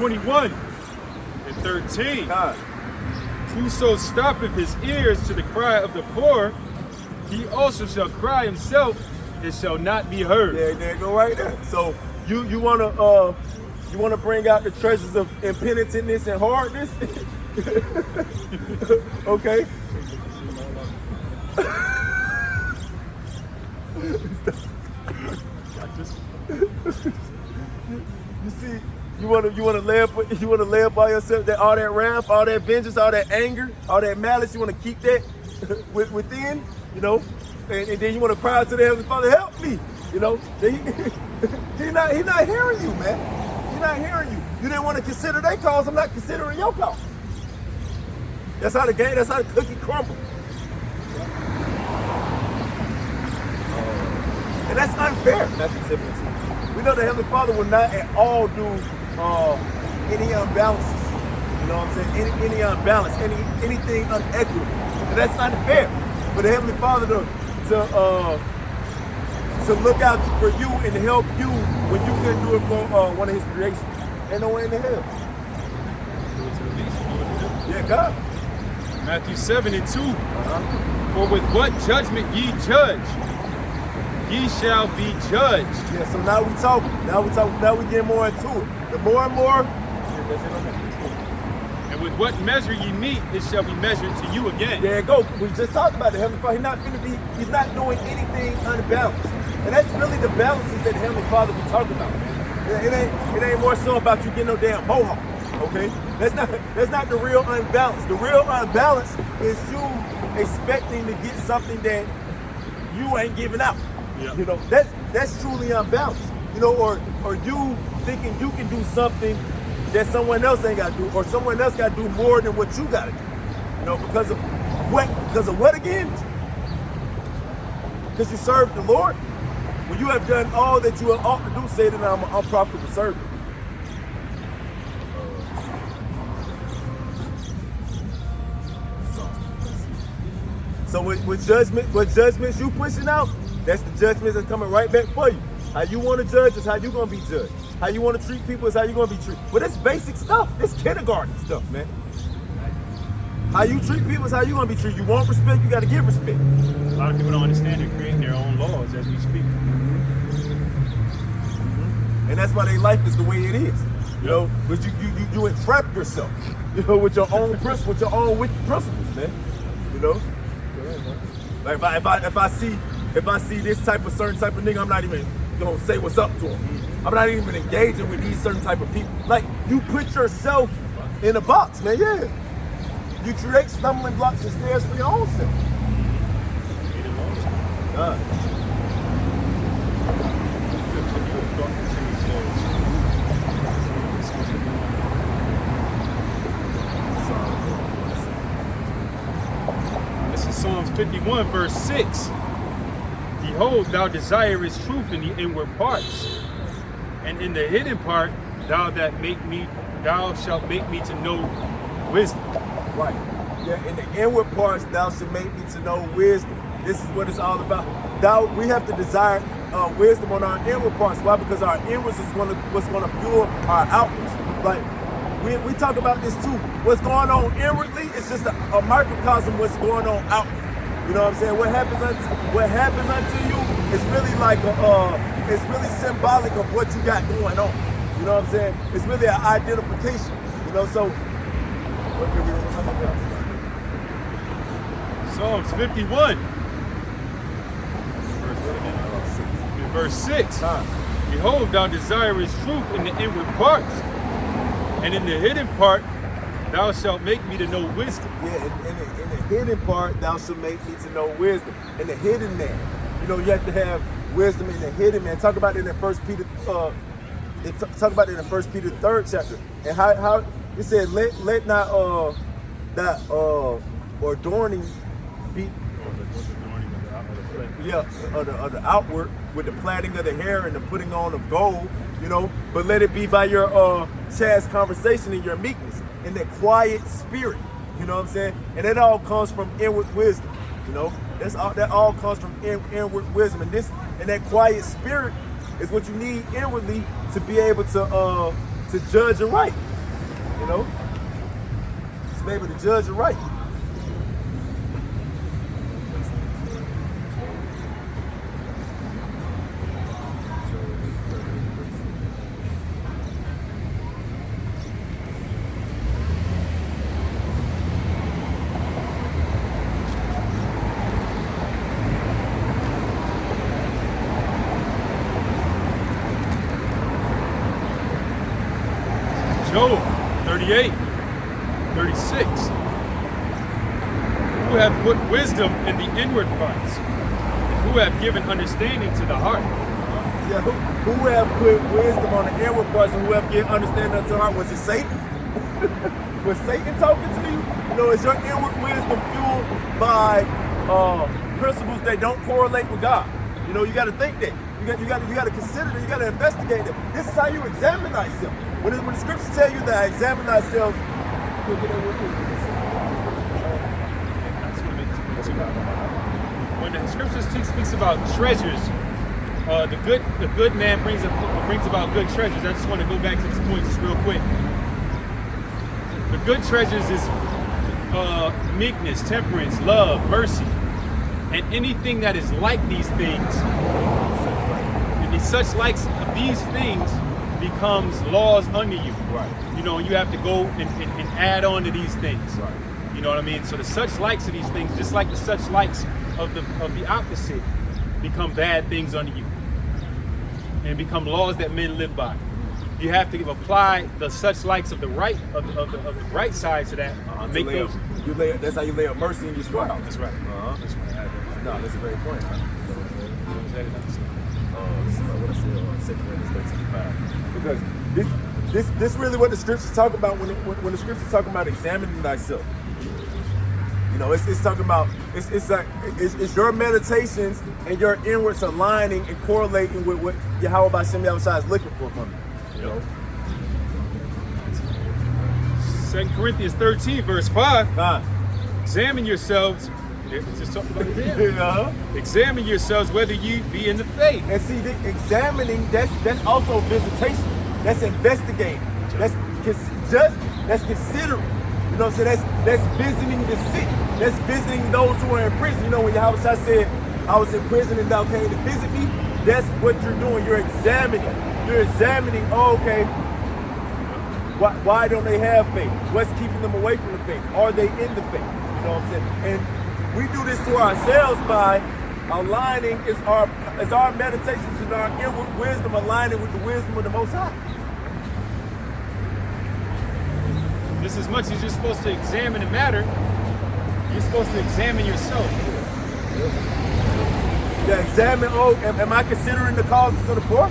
21 and 13. God. Whoso stoppeth his ears to the cry of the poor, he also shall cry himself and shall not be heard. Yeah, there go right there. So you you wanna uh you wanna bring out the treasures of impenitentness and hardness? [laughs] okay. Want to you want to lay up you want to lay up by yourself that all that wrath, all that vengeance, all that anger, all that malice. You want to keep that [laughs] within, you know, and, and then you want to cry to the heavenly Father, help me, you know. [laughs] He, he not he not hearing you, man. He's not hearing you. You didn't want to consider their cause. I'm not considering your cause. That's how the game. That's how the cookie crumbles. And that's unfair. 17. We know the Heavenly Father will not at all do uh, any imbalances. You know what I'm saying? Any, any unbalance, any anything unequitable. And that's not fair for the Heavenly Father to to uh, to look out for you and help you when you couldn't do it for uh, one of His creations. Ain't no way in the hell. To the least, do it to them. Yeah, God. Matthew 7 and 2. Uh-huh. For with what judgment ye judge, ye shall be judged. Yeah. So now we talk. Now we talk. Now we get more into it. The more and more. Yeah, that's it on that. And with what measure ye meet, it shall be measured to you again. There you go. We just talked about the Heavenly Father. He's not gonna be, he's not doing anything unbalanced. And that's really the balances that the Heavenly Father be talking about. It, it ain't it ain't more so about you getting no damn mohawk. Okay? That's not that's not the real unbalance. The real unbalance is you expecting to get something that you ain't giving out. You know, that's that's truly unbalanced. You know, or or you thinking you can do something that someone else ain't got to do, or someone else got to do more than what you got to do. You know, because of what? Because of what again? Because you serve the Lord. When you have done all that you ought to do, say that I'm an unprofitable servant. So with, with judgment, with judgments you pushing out, that's the judgments that's coming right back for you. How you want to judge is how you gonna be judged. How you want to treat people is how you gonna be treated. But it's basic stuff. It's kindergarten stuff, man. How you treat people is how you gonna be treated. You want respect, you gotta give respect. A lot of people don't understand they're creating their own laws as we speak. Mm-hmm. And that's why their life is the way it is. You know, but you you you, you entrap yourself, [laughs] you know, with your own principles, with your own wicked principles, man. You know? Like if I if I if I see if I see this type of certain type of nigga, I'm not even gonna say what's up to him. I'm not even engaging with these certain type of people. Like you put yourself in a box, man. Yeah. You create stumbling blocks and stairs for your own self. This is Psalms 51, verse 6. Behold, thou desirest truth in the inward parts, and in the hidden part, thou that make me, thou shalt make me to know wisdom. Right. Yeah, in the inward parts, thou should make me to know wisdom. This is what it's all about. Thou, we have to desire uh, wisdom on our inward parts. Why? Because our inwards is gonna, what's going to fuel our outwards. Like we, we talk about this too. What's going on inwardly is just a, a microcosm what's going on outward. You know what I'm saying? What happens unto what happens unto you is really like a, uh, it's really symbolic of what you got going on. You know what I'm saying? It's really an identification. You know, so what did we talk about? Psalms 51, verse. In verse 6. Behold, thou desirest truth in the inward parts, and in the hidden part, thou shalt make me to know wisdom. Yeah, in, in, the, in the hidden part, thou shalt make me to know wisdom. In the hidden man, you know, you have to have wisdom in the hidden man. Talk about it in First Peter. Uh, talk about it in First Peter third chapter, and how how it said, let let not uh that uh or adorning be yeah, of the, of the outward with the plaiting of the hair and the putting on of gold, you know, but let it be by your uh chaste conversation and your meekness and that quiet spirit, you know what I'm saying? And that all comes from inward wisdom, you know. That's all that all comes from in, inward wisdom. And this and that quiet spirit is what you need inwardly to be able to uh to judge and right. You know? To be able to judge and right. Job 38, 36. Who have put wisdom in the inward parts, and who have given understanding to the heart. Yeah, who, who have put wisdom on the inward parts and who have given understanding unto the heart? Was it Satan? [laughs] was Satan talking to you? You know, is your inward wisdom fueled by uh, principles that don't correlate with God? You know, you got to think that. You got, you got, you got to consider that. You got to investigate it. This is how you examine thyself. When, when the scriptures tell you that examine thyself, that. I point too. When the scriptures speaks about treasures, uh, the good the good man brings a, brings about good treasures. I just want to go back to this point just real quick. The good treasures is uh, meekness, temperance, love, mercy, and anything that is like these things, and such likes of these things becomes laws unto you. Right. You know, you have to go and, and, and add on to these things. Right. You know what I mean? So the such likes of these things, just like the such likes of the of the opposite, become bad things unto you. And become laws that men live by. You have to apply the such likes of the right of the, of the, of the right side to that. Uh, to make lay those. up, you lay, that's how you lay up mercy in your trials. That's right. Uh-huh. That's right. No, that's a great point. Huh? Uh, this is what I said on Second Corinthians 13 5. Because this, this, this really what the scriptures talk about when, it, when, when the scriptures talk about examining thyself. Know, it's, it's talking about it's it's like it's, it's your meditations and your inwards aligning and correlating with what Yahweh Bashem Yahweh is looking for from you. Know, Second Corinthians 13, verse 5. God. Examine yourselves. Just talking about examine. Examine yourselves whether you be in the faith. And see, the examining that's that's also visitation. That's investigating. That's just that's considering. You know, so that's that's visiting the sick. That's visiting those who are in prison. You know, when Yahweh Shai said, "I was in prison and thou came to visit me," that's what you're doing. You're examining. You're examining. Oh, okay. Why, why don't they have faith? What's keeping them away from the faith? Are they in the faith? You know what I'm saying? And we do this to ourselves by aligning is our is our meditations and our inward wisdom aligning with the wisdom of the Most High. Just as much as you're supposed to examine the matter, you're supposed to examine yourself. Yeah, examine. Oh, am, am I considering the causes of the poor?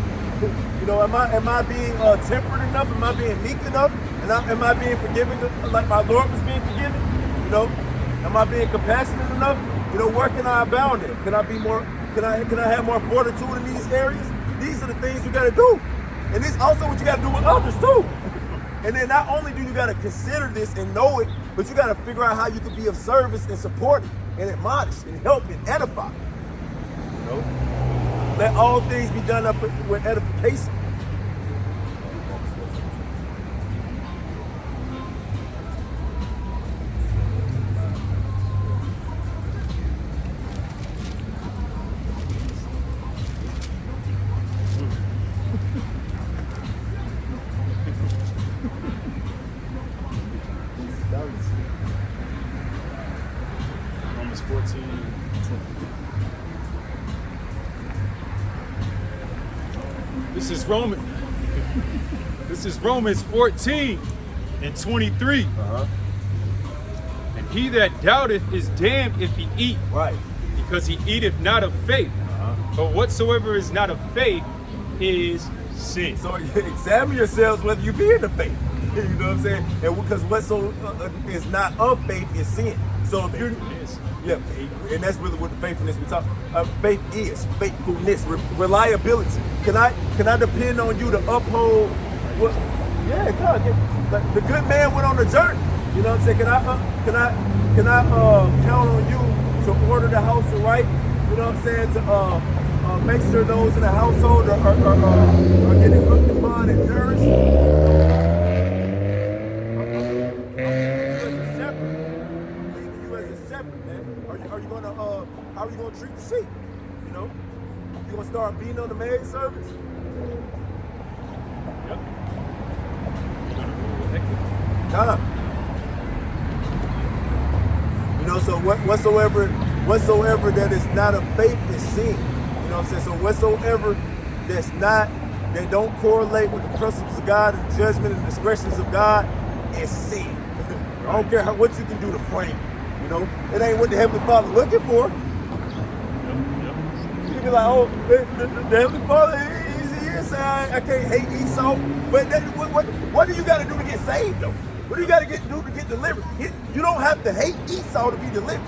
You know, am I am I being uh, temperate enough? Am I being meek enough? And I, am I being forgiving like my Lord was being forgiven? You know, am I being compassionate enough? You know, where can I abound in? Can I be more? Can I can I have more fortitude in these areas? These are the things you got to do, and this also what you got to do with others too. And then not only do you got to consider this and know it, but you got to figure out how you can be of service and support it and admonish and help and edify. You know, let all things be done up with with edification. This is Roman. This is Romans 14 and 23. Uh-huh. And he that doubteth is damned if he eat, Right. because he eateth not of faith. Uh-huh. But whatsoever is not of faith is sin. So [laughs] examine yourselves whether you be in the faith. [laughs] You know what I'm saying? And because what so uh, is not of faith is sin. So if you're yeah, and that's really what the faithfulness we talk. Uh, faith is faithfulness, re- reliability. Can I can I depend on you to uphold? What? Yeah, God. yeah. The good man went on the journey. You know what I'm saying? Can I uh, can I can I uh, count on you to order the house right? You know what I'm saying? To uh, uh, make sure those in the household are, are, are, are getting looked upon and nourished. Leaving you as a shepherd, man. Are you, are you gonna uh how are you gonna treat the sheep? You know? You gonna start beating on the maid service. Yep. Nah. You know, so what whatsoever whatsoever that is not of faith is sin. You know what I'm saying? So whatsoever that's not that don't correlate with the principles of God and judgment and discretions of God is sin. [laughs] I don't care how, what you can do to frame. it, You know, it ain't what the Heavenly Father looking for. Be like, oh, the, the, the Heavenly Father, he's here saying I, I can't hate Esau. But that, what, what, what do you got to do to get saved, though? What do you got to get do to get delivered? It- you don't have to hate Esau to be delivered.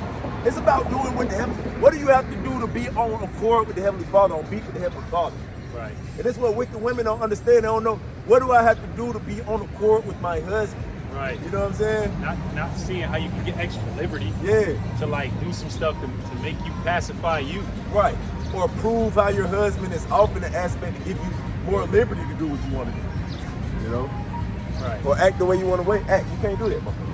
It's about doing what the Heavenly. What do you have to do to be on accord with the Heavenly Father, on beat with the Heavenly Father? Right. And that's what wicked women don't understand. They don't know what do I have to do to be on accord with my husband. Right. You know what I'm saying? Not not seeing how you can get extra liberty Yeah. to like do some stuff to, to make you pacify you. Right. Or prove how your husband is off in the aspect to give you more liberty to do what you want to do. You know? Right. Or act the way you want to. Act. You can't do that, motherfucker.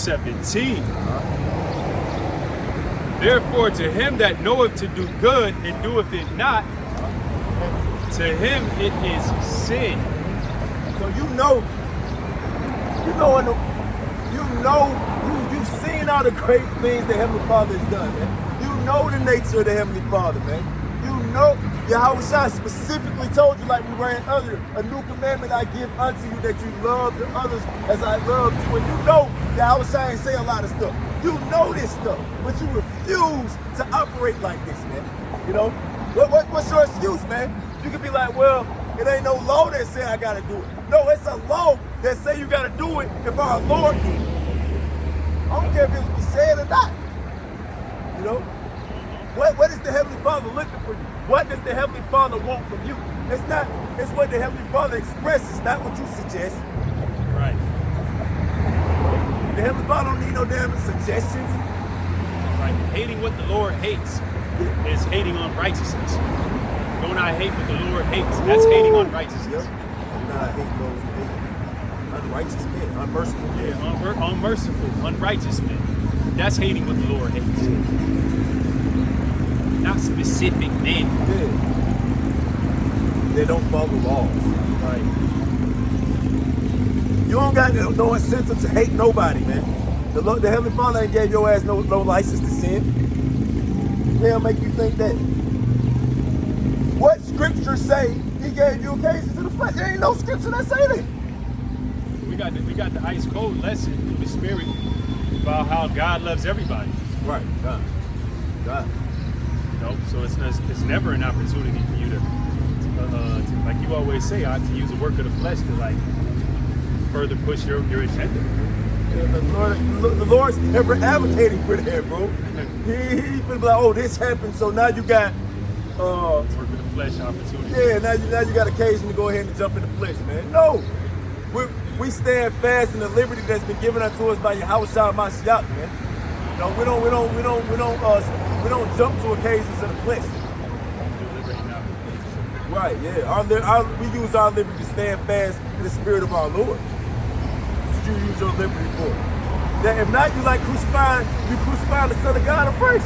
17. Therefore to him that knoweth to do good and doeth it not, to him it is sin. So you know, you know, in the, you know, you, you've seen all the great things the Heavenly Father has done, man. You know the nature of the Heavenly Father, man. You know, Yahweh Shai specifically told you, like we read earlier, a new commandment I give unto you that you love the others as I love you. And you know, Yahweh Shai ain't say a lot of stuff. You know this stuff, but you refuse to operate like this, man. You know, what, what, what's your excuse, man? You could be like, well, it ain't no law that say I gotta do it. No, it's a law that say you gotta do it if our Lord did. I don't care if it was said or not. You know? What, what is the Heavenly Father looking for you? What does the Heavenly Father want from you? It's not, it's what the Heavenly Father expresses, not what you suggest. Right. The Heavenly Father don't need no damn suggestions. Right. Hating what the Lord hates is hating on righteousness. Don't I hate what the Lord hates? That's hating on righteousness. Yep. Do not hate those who hate unrighteous men, unmerciful men. Yeah, unmer- unmerciful, unrighteous men. That's hating what the Lord hates. Not specific men. Yeah. They don't follow laws. Right. You don't got no, no incentive to hate nobody, man. The, the Heavenly Father ain't gave your ass no, no license to sin. They'll make you think that. What scripture say he gave you occasion to the flesh? There ain't no scripture that say that. We got the, we got the ice cold lesson through the Spirit about how God loves everybody. Right, God. God. You know, so it's, it's, it's never an opportunity for you to, uh, uh, to, like you always say, uh, to use the work of the flesh to like further push your, your agenda. The, Lord, the Lord's never advocating for that, bro. [laughs] He, he finna be like, oh, this happened, so now you got, uh, Work of the flesh opportunity. Yeah, now you now you got occasion to go ahead and jump in the flesh, man. No, we we stand fast in the liberty that's been given unto us by Yahweh Shah Mashiach, man. No, we don't we don't we don't we don't uh we don't jump to occasions in the flesh. Right? Yeah, our, our we use our liberty to stand fast in the spirit of our Lord. What you use your liberty for? That if not, you like crucifying you crucifying the Son of God afresh.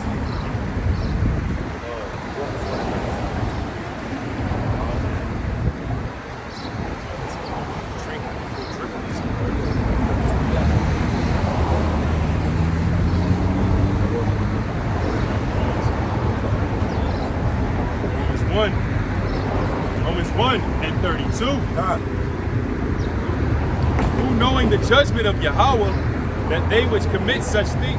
Romans 1. Romans 1 and 32. God. Who knowing the judgment of Yahweh, that they which commit such things.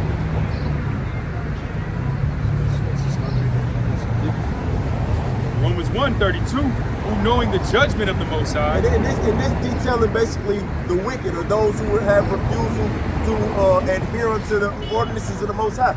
Romans 1 32. Who knowing the judgment of the Most High, And in this, in this detailing basically the wicked or those who have refusal to uh, adhere unto the ordinances of the Most High.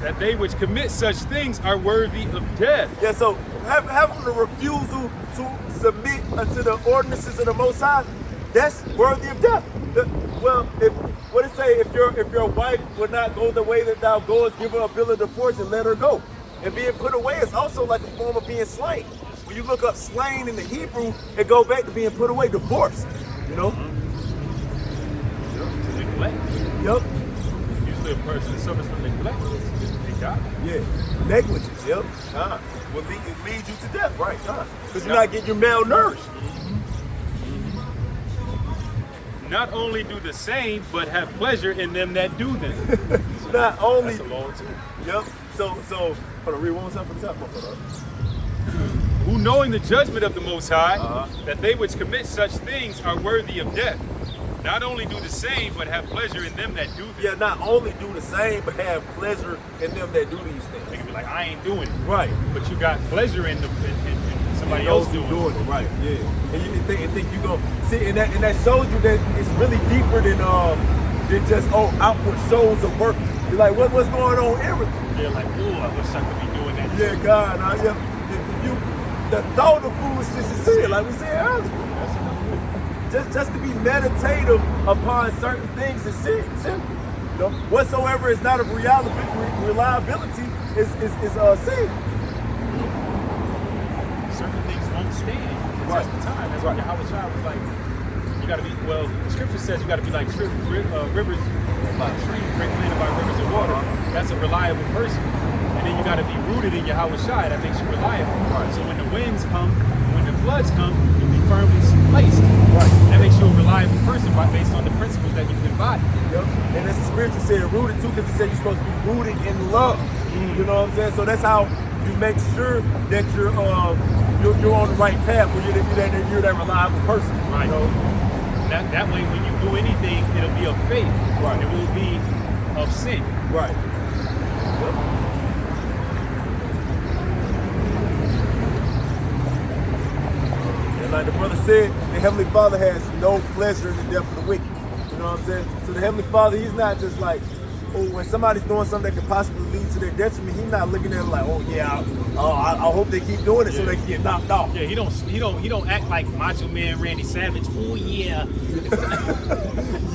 that they which commit such things are worthy of death. Yeah, so have, having the refusal to submit unto the ordinances of the Most High, that's worthy of death. The- well, if what it say, if your if your wife would not go the way that thou goest, give her a bill of divorce and let her go. And being put away is also like a form of being slain. When you look up slain in the Hebrew, it go back to being put away, divorced. You know? Neglect. Yep. Usually a person suffers from neglect. They. Yeah, negligence. Yep. Uh, will lead, it leads you to death, right? Huh? Because you're not getting your malnourished. Not only do the same, but have pleasure in them that do them. [laughs] Not only. That's a law too. Yep. So so. Hold on. Read one more time from the top. [clears throat] Who knowing the judgment of the Most High, Uh-huh. that they which commit such things are worthy of death. Not only do the same, but have pleasure in them that do them. Yeah, not only do the same, but have pleasure in them that do these things. They can be like, I ain't doing it. Right. But you got pleasure in, them. in, in, And else doing, doing it. Right. Yeah. And you think, and think you go see, and that and that shows you that it's really deeper than um than just oh outward shows of work. You're like, what what's going on inwardly? They're like, ooh, I wish I could be doing that. Yeah, God. If, if you the thought of foolishness is sin, like we said earlier. Just just to be meditative upon certain things is sin. sin. Whatsoever is not of reality, reliability is is, is uh sin. Certain things won't stand the Right. test time. That's Right. why Yahweh Shai was like, you got to be, well, the scripture says you got to be like uh, rivers, like trees, great planted by rivers of water. That's a reliable person. And then you got to be rooted in Yahweh. That makes you reliable. Right. So when the winds come, when the floods come, you'll be firmly placed. Right. That makes you a reliable person by, based on the principles that you embody. Yep. And as the scripture said, rooted too, because it said you're supposed to be rooted in love. You know what I'm saying? So that's how you make sure that you're um you're, you're on the right path when you're, that- you're that you're that reliable person. Right. You know? That, that way, when you do anything, it'll be of faith. Right. It will be of sin. Right. And like the brother said, the Heavenly Father has no pleasure in the death of the wicked. You know what I'm saying? So the Heavenly Father, He's not just like, oh, when somebody's doing something that could possibly their detriment, He's not looking at it like, oh yeah, I, oh, I, I hope they keep doing it so they can get knocked off. Yeah, he don't he don't he don't act like Macho Man Randy Savage. Oh yeah, [laughs]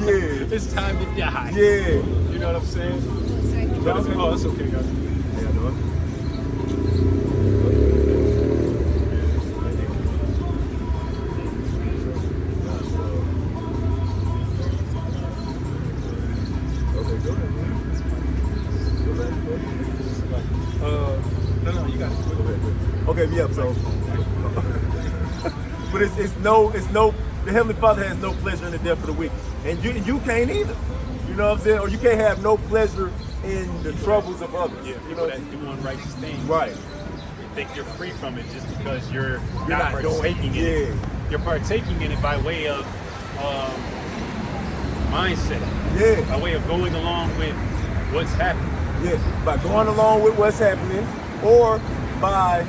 Yeah. [laughs] it's time to die. Yeah. You know what I'm saying? That was- oh, it's okay, guys. No, it's no, the Heavenly Father has no pleasure in the death of the wicked. And you you can't either. You know what I'm saying? Or you can't have no pleasure in the troubles of others. Yeah, you people know? that do unrighteous things. Right. You think you're free from it just because you're, You're not, not doing- partaking in it. yeah. You're partaking in it by way of um, mindset, Yeah. by way of going along with what's happening. Yeah, by going along with what's happening, or by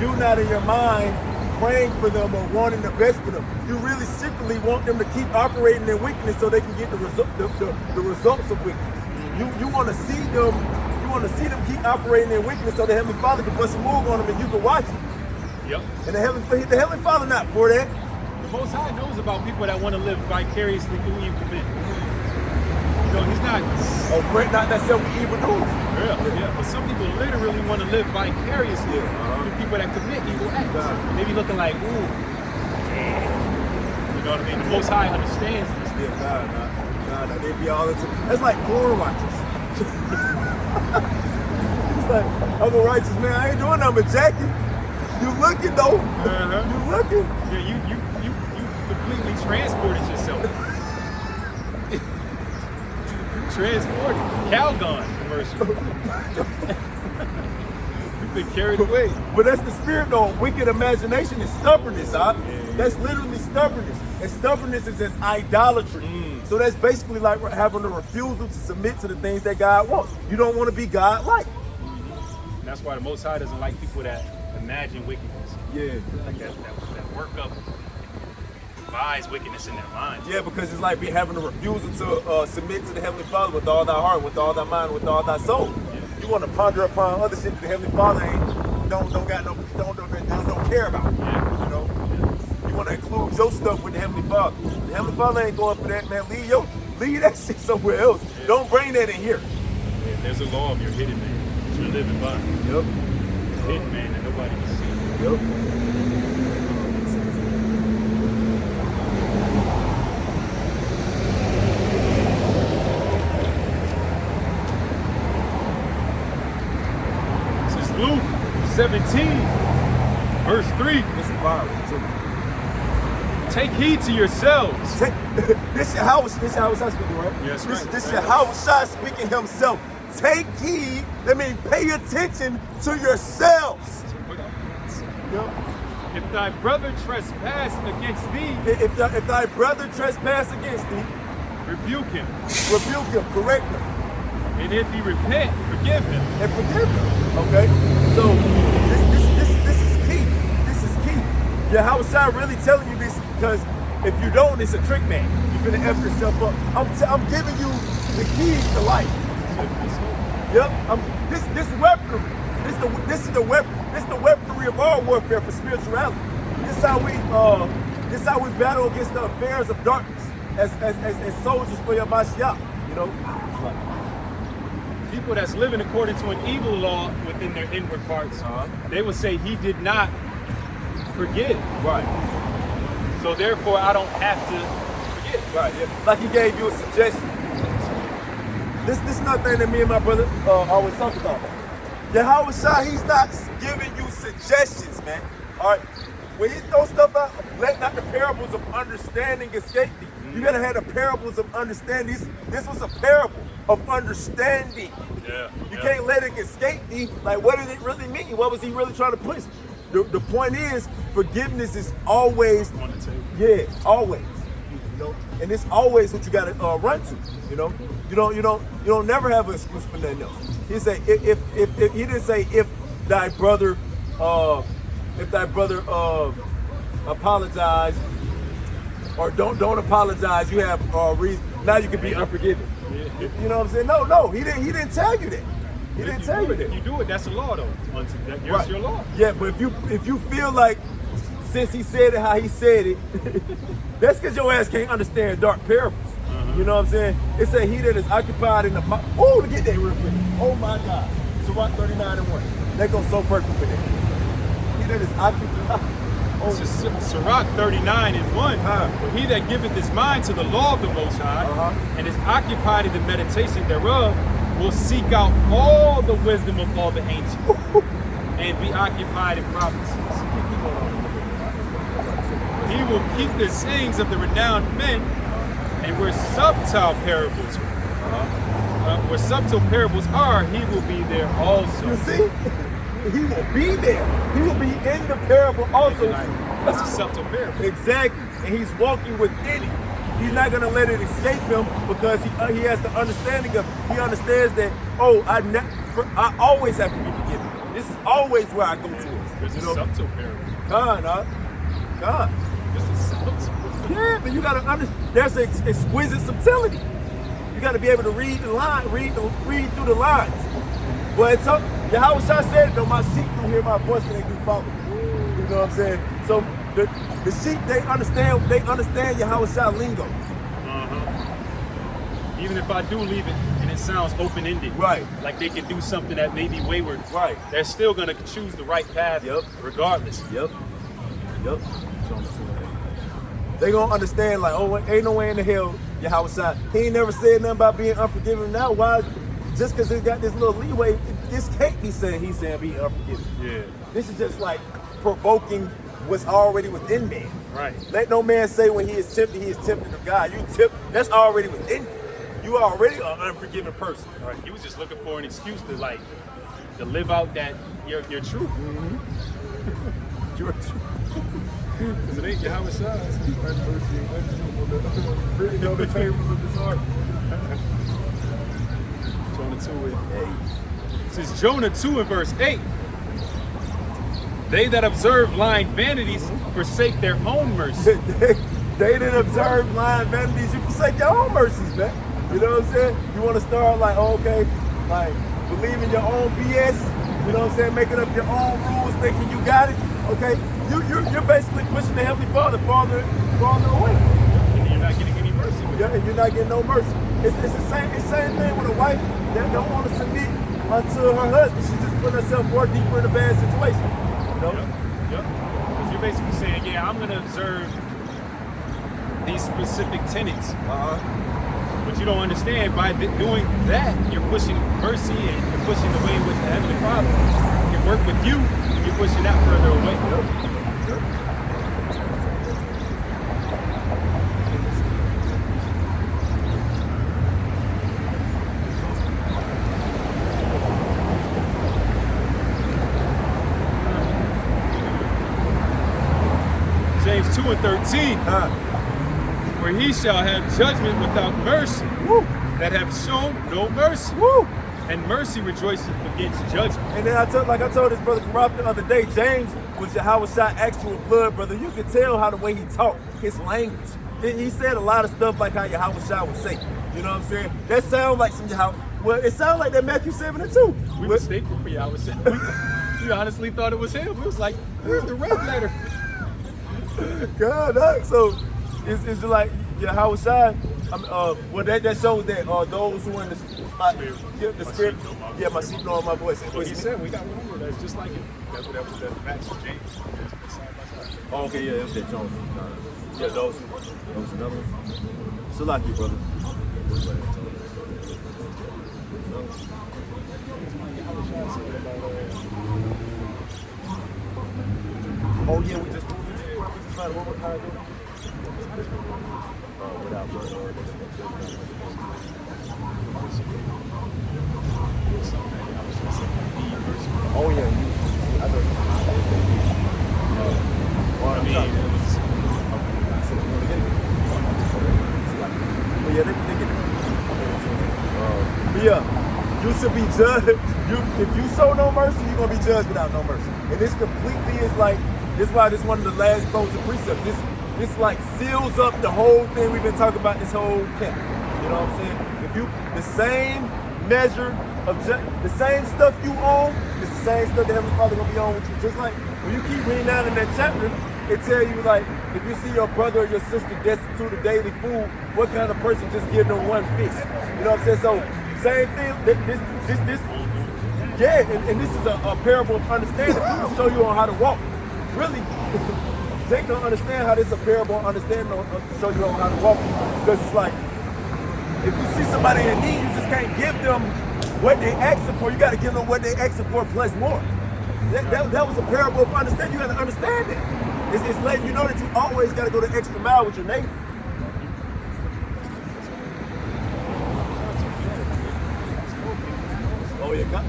you not in your mind praying for them or wanting the best for them. You really secretly want them to keep operating in weakness so they can get the result, the, the, the results of weakness. You you want to see them, you want to see them keep operating in weakness so the Heavenly Father can put some move on them and you can watch it. Yep. And the Heavenly, the Heavenly Father not for that. The Most High knows about people that want to live vicariously through you men. Know, he's not. Oh, great, not necessarily evil doers. Yeah, yeah. But some people literally want to live vicariously Yeah, uh-huh. through people that commit evil acts. Right. They be looking like, ooh, damn. You know what I mean? The Most High understands this. Yeah, nah, nah, nah, nah. They be all into. That's like porn watchers. [laughs] it's like I'm a righteous man. I ain't doing nothing but jacking. You looking though? Uh-huh. You looking? Yeah, you you you you completely transported yourself. Transported. Calgon commercial. You've been carried away. But that's the spirit though. Wicked imagination is stubbornness, huh? Yeah. That's literally stubbornness. And stubbornness is as idolatry. Mm. So that's basically like having a refusal to submit to the things that God wants. You don't want to be God like. And that's why the Most High doesn't like people that imagine wickedness. Yeah. Like that, that, that work up wickedness in their minds. Yeah, because it's like we having a refusal to uh, submit to the Heavenly Father with all thy heart, with all thy mind, with all thy soul. You want to ponder upon other shit that the Heavenly Father ain't don't don't got no don't don't, don't, don't care about. Yeah. You know, you want to include your stuff with the Heavenly Father. The Heavenly Father ain't going for that, man. Leave your leave that [laughs] shit somewhere else. Don't bring that in here. Yeah, There's a law of your hidden man you're living by. Yep. Hidden man that nobody can see. Yep. This is Luke 17, verse 3. This is violent too. Take heed to yourselves. Take, [laughs] this your house. This your house speaking, right? Yes, this, right. This your house shot speaking himself. Take heed. That means pay attention to yourselves. Yep. If thy brother trespass against thee, If, thy, if thy brother trespass against thee, rebuke him. rebuke him, correct him, And if he repent, forgive him. and forgive him. Okay? So how was I really telling you this? Because if you don't, it's a trick man. You're gonna F yourself up. I'm I'm giving you the keys to life. Yep. I'm, this this weaponry. This the this is the weapon. This the weaponry of our warfare for spirituality. This is how we uh this is how we battle against the affairs of darkness as as as, as soldiers for your Mashiach. You know. People that's living according to an evil law within their inward parts, Uh-huh. they would say he did not forgive. Right. So therefore, I don't have to forget. Right. Yeah. Like he gave you a suggestion. This this is another thing that me and my brother uh, always talk about. Yahweh Shah, he's not giving you suggestions, man. All right. When he throws stuff out, let not the parables of understanding escape thee. You gotta have the parables of understanding. This, this was a parable of understanding. Yeah. You can't let it escape thee. Like, what did it really mean? What was he really trying to push? The, the point is, forgiveness is always on the table. yeah, always. You know, and it's always what you gotta uh, run to. You know, you don't, you don't, you don't never have an excuse for nothing else. He say if, if, if, if he didn't say if thy brother, uh, if thy brother uh, apologize or don't don't apologize, you have uh, reason. Now you can be unforgiving. You know what I'm saying? No, no, he didn't. He didn't tell you that. He If didn't you tell do you it, that. You do it, that's the law though. Unto that, here's Right. your law. Yeah, but if you if you feel like since he said it how he said it, [laughs] that's because your ass can't understand dark parables. You know what I'm saying? It said he that is occupied in the oh to get that real quick. Oh my God, It's Sirach 39 and one. That goes so perfect with that. He that is occupied. [laughs] Oh, Sirach 39 and 1. Huh. He that giveth his mind to the law of the Most High Uh-huh. and is occupied in the meditation thereof will seek out all the wisdom of all the ancients [laughs] and be occupied in prophecies. He will keep the sayings of the renowned men and where subtle parables uh, where subtle parables are, he will be there also. you see, he will be there. He will be in the parable also. That's a subtle parable. Exactly, and he's walking within it. He's not gonna let it escape him because he uh, he has the understanding of he understands that oh I ne- I always have to be forgiven. This is always where I go to. There's a You know, subtle parable. God, huh? God. There's a subtle Yeah, but you gotta understand. There's ex- exquisite subtlety. You gotta be able to read the line, read the, read through the lines. But it's up. Yahweh Shah said, "Though my sheep don't hear my voice and they do follow." You know what I'm saying? So the the sheep they understand they understand Yahweh Shah lingo. Uh-huh. Even if I do leave it and it sounds open ended, Right. Like they can do something that may be wayward, Right. They're still gonna choose the right path, Yep. regardless. Yep. Yep. They gonna understand like, oh, ain't no way in the hell Yahweh Shah. He ain't never said nothing about being unforgiving. Now why? Just because he got this little leeway, this can't be saying he's saying be unforgiving. Yeah, This is just like provoking what's already within man. right. Let no man say when he is tempted, he is tempted of God. You tip, that's already within you. You are already an unforgiving person. Right. He was just looking for an excuse to like to live out that your your truth. Mm-hmm. [laughs] You're Because it ain't Yahweh Shah's. really on the tables of this heart. Jonah 2 and This is Jonah 2 and verse 8. They that observe lying vanities forsake their own mercy. [laughs] they, they didn't observe lying vanities. You forsake your own mercies, man. You know what I'm saying? You want to start like, okay, like believing your own BS. You know what I'm saying? Making up your own rules, thinking you got it. Okay, you you're, you're basically pushing the Heavenly Father farther farther away. And you're not getting any mercy with. Yeah, and you're not getting no mercy. It's, it's the same it's the same thing with a wife that don't want to submit unto her husband. She's just putting herself more deeper in a bad situation. Know? Yep. Yep. You're basically saying, yeah, I'm going to observe these specific tenets. Uh-huh. But you don't understand by doing that, you're pushing mercy and you're pushing the way in which the Heavenly Father can work with you. You're pushing that further away. Romans 2 and 13, Huh. where he shall have judgment without mercy, Woo. that have shown no mercy. Woo. And mercy rejoiceth against judgment. And then I told, like I told this brother Karaf the other day, James was shot actual blood brother. You could tell how the way he talked, his language. He, said a lot of stuff like how Yahweh would say. You know what I'm saying? That sounds like some Yahweh. Well, it sounds like that Matthew 7 and 2. We mistaken for Yahweh. We, we honestly thought it was him. We was like, where's the red letter? God, dog. So it's, it's just like yeah, how was I? Um, uh, well, that, that shows that uh, those who in the my, yeah, the My know yeah, my sheep know my voice. But he said we got one more that's just like it. What that was that Max James. Side by side. Oh, okay, yeah, that's that Jones. Yeah, those. Those another one. Salaki, brother. Oh yeah, we just found what how it? Uh. Oh yeah, you, I mean, yeah, you should be judged. If you show no mercy, you're gonna be judged without no mercy. And this completely is like this. is Why this one of the last closing precepts. This this like seals up the whole thing we've been talking about this whole camp. You know what I'm saying? If you the same measure of the same stuff you own, it's the same stuff the Heavenly Father gonna be on with you. Just like when you keep reading down in that chapter, it tell you like if you see your brother or your sister destitute of daily food, what kind of person just give them one fish? You know what I'm saying? So same thing. This this this, this yeah, and, and this is a, a parable of understanding to show you on how to walk. Really, [laughs] Jake don't understand how this a parable understand, show you how to walk. Because it's like, if you see somebody in need, you just can't give them what they asking for. You got to give them what they asking for plus more. That, that, that was a parable of understanding. You got to understand it. It's, it's letting you know that you always got to go the extra mile with your neighbor. Oh yeah, God.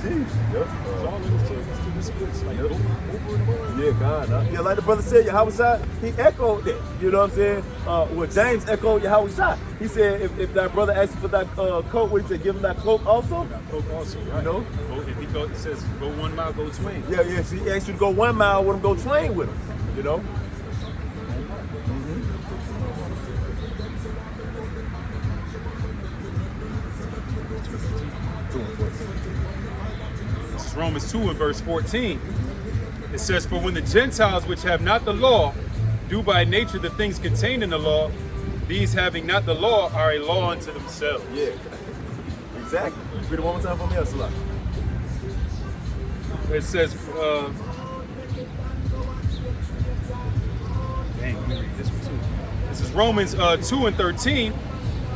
Sheesh. Yep. it's uh, all in his text to this splits, like Yep. over, over and over. Yeah, God. huh? Yeah, like the brother said, Yahweh Shai, he echoed that. You know what I'm saying? Uh, well, James echoed Yahweh Shai. He said, if, if that brother asks for that uh, coat, what he said, give him that cloak also. Got Coke also, right? know? If he go, it says go one mile, go twain. Yeah, yeah. So he asked you to go one mile with him, go train with him. You know? Romans 2 and verse 14. It says, For when the Gentiles which have not the law do by nature the things contained in the law, these having not the law are a law unto themselves. Yeah. Exactly. Read it one more time for me, Asala. It says, uh, dang, let me read this one too. This is Romans uh, 2 and 13.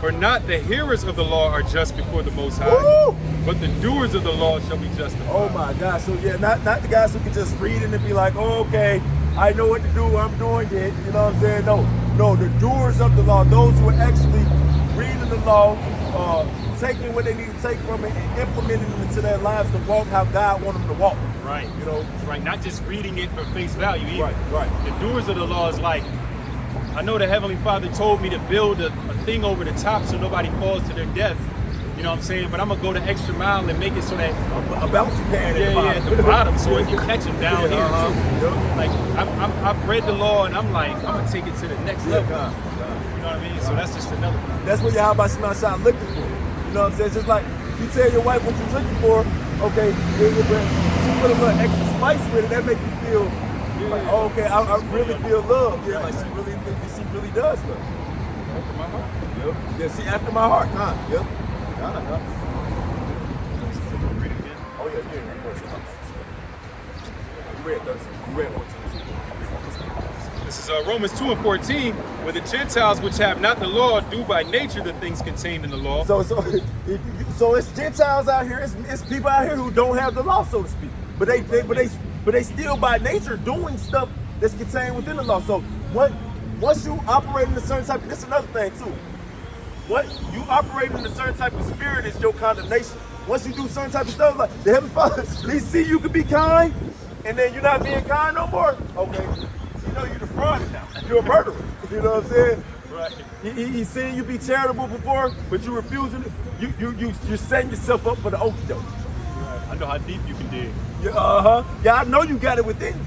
For not the hearers of the law are just before the Most High, Woo! but the doers of the law shall be justified. Oh my God. So yeah, not not the guys who can just read it and be like, oh, okay, I know what to do, I'm doing it. You know what I'm saying? No, no, the doers of the law, those who are actually reading the law, uh, taking what they need to take from it and implementing it into their lives to walk how God wants them to walk. Right. You know? right. Not just reading it for face value either. Right, right. The doers of the law is like, I know the Heavenly Father told me to build a, a thing over the top so nobody falls to their death. You know what I'm saying? But I'm gonna go the extra mile and make it so that A, a bouncy pad yeah, at the yeah, bottom. at the bottom, so it [laughs] can catch them down Yeah, here uh-huh. too. Yep. Like I'm, I'm, I've read the law and I'm like, I'm gonna take it to the next Yeah, level. God, God. You know what I mean? So that's just another. That's what Yahweh Shema Shah looking for. You know what I'm saying? It's just like you tell your wife what you're looking for, okay, it, it, but she put a little extra spice with it, that make you feel like, oh, okay, I, I really feel love. Yeah, like she really she really does love. Open my heart. Yep. Yeah, she after my heart, huh? Yep. God, God. Read again. Oh yeah, yeah, yeah. of course. You read 13. Read 14. This is uh, Romans 2 and 14, where the Gentiles which have not the law do by nature the things contained in the law. So, so, [laughs] so it's Gentiles out here. It's, it's people out here who don't have the law, so to speak. But they, they, but they, but they still by nature doing stuff that's contained within the law. So, what, once you operate in a certain type, this is another thing too. What you operate in a certain type of spirit is your condemnation. Once you do certain type of stuff, like the Heavenly Father, [laughs] they see you can be kind, and then you're not being kind no more. Okay, you know you're the fraud now. You're a murderer. You know what I'm saying? Right. He, he, he's seen you be charitable before, but you refusing it. You you you you're setting yourself up for the okie doke. I know how deep you can dig. Yeah, uh huh. Yeah, I know you got it within you.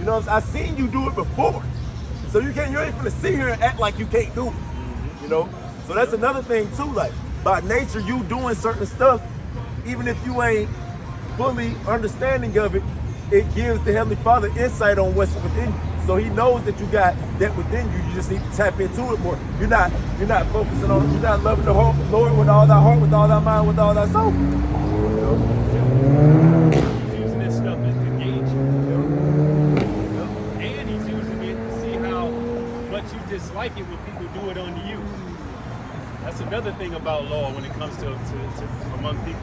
You know, what I'm saying? I seen you do it before, so you can't. You ain't gonna sit here and act like you can't do it. You know. So that's another thing too. Like by nature, you doing certain stuff, even if you ain't fully understanding of it, it gives the Heavenly Father insight on what's within you. So He knows that you got that within you. You just need to tap into it more. You're not. You're not focusing on. You're not loving the Lord with all thy heart, with all thy mind, with all thy soul. He's using this stuff as to gauge you. And he's using it to see how much dislike it when people do it unto you. That's another thing about law when it comes to, to, to among people.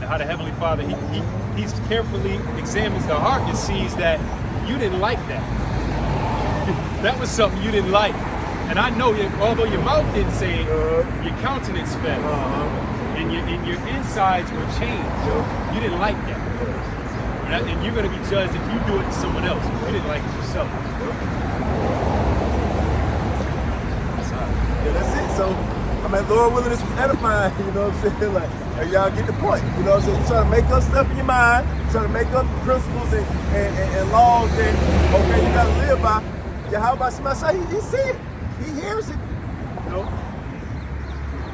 And how the Heavenly Father, he, he he's carefully examines the heart and sees that you didn't like that. [laughs] that was something you didn't like. And I know, you, although your mouth didn't say it, your countenance fell. And your, and your insides were changed. You didn't like that- and you're going to be judged if you do it to someone else. You didn't like it yourself. Yeah, that's it. So, I mean, Lord willing, this was edifying. You know what I'm saying? Like, hey, y'all get the point. You know what I'm saying? You're trying to make up stuff in your mind, trying to make up principles and, and, and, and laws that, okay, you got to live by. Yeah, how about somebody say, he, he see it, he hears it. You know?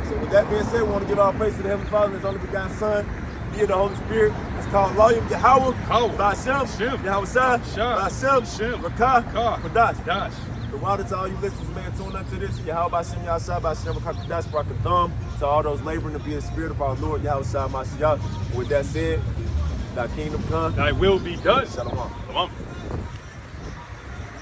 So, with that being said, we want to give our praise to the Heavenly Father and His only begotten Son, via the Holy Spirit. It's called Loyal Yahweh, Shem. Yahweh Shah, Shem. Rakah, Ka. Kadash. The water to all you listeners, man, tune into this. Yahweh Bashem Yahshua Bashem Rakadash Barakathum. To all those laboring to be in the spirit of our Lord, Yahweh Shah Mashiach. With that said, thy kingdom come. Thy will be done. Shalom. Shalom.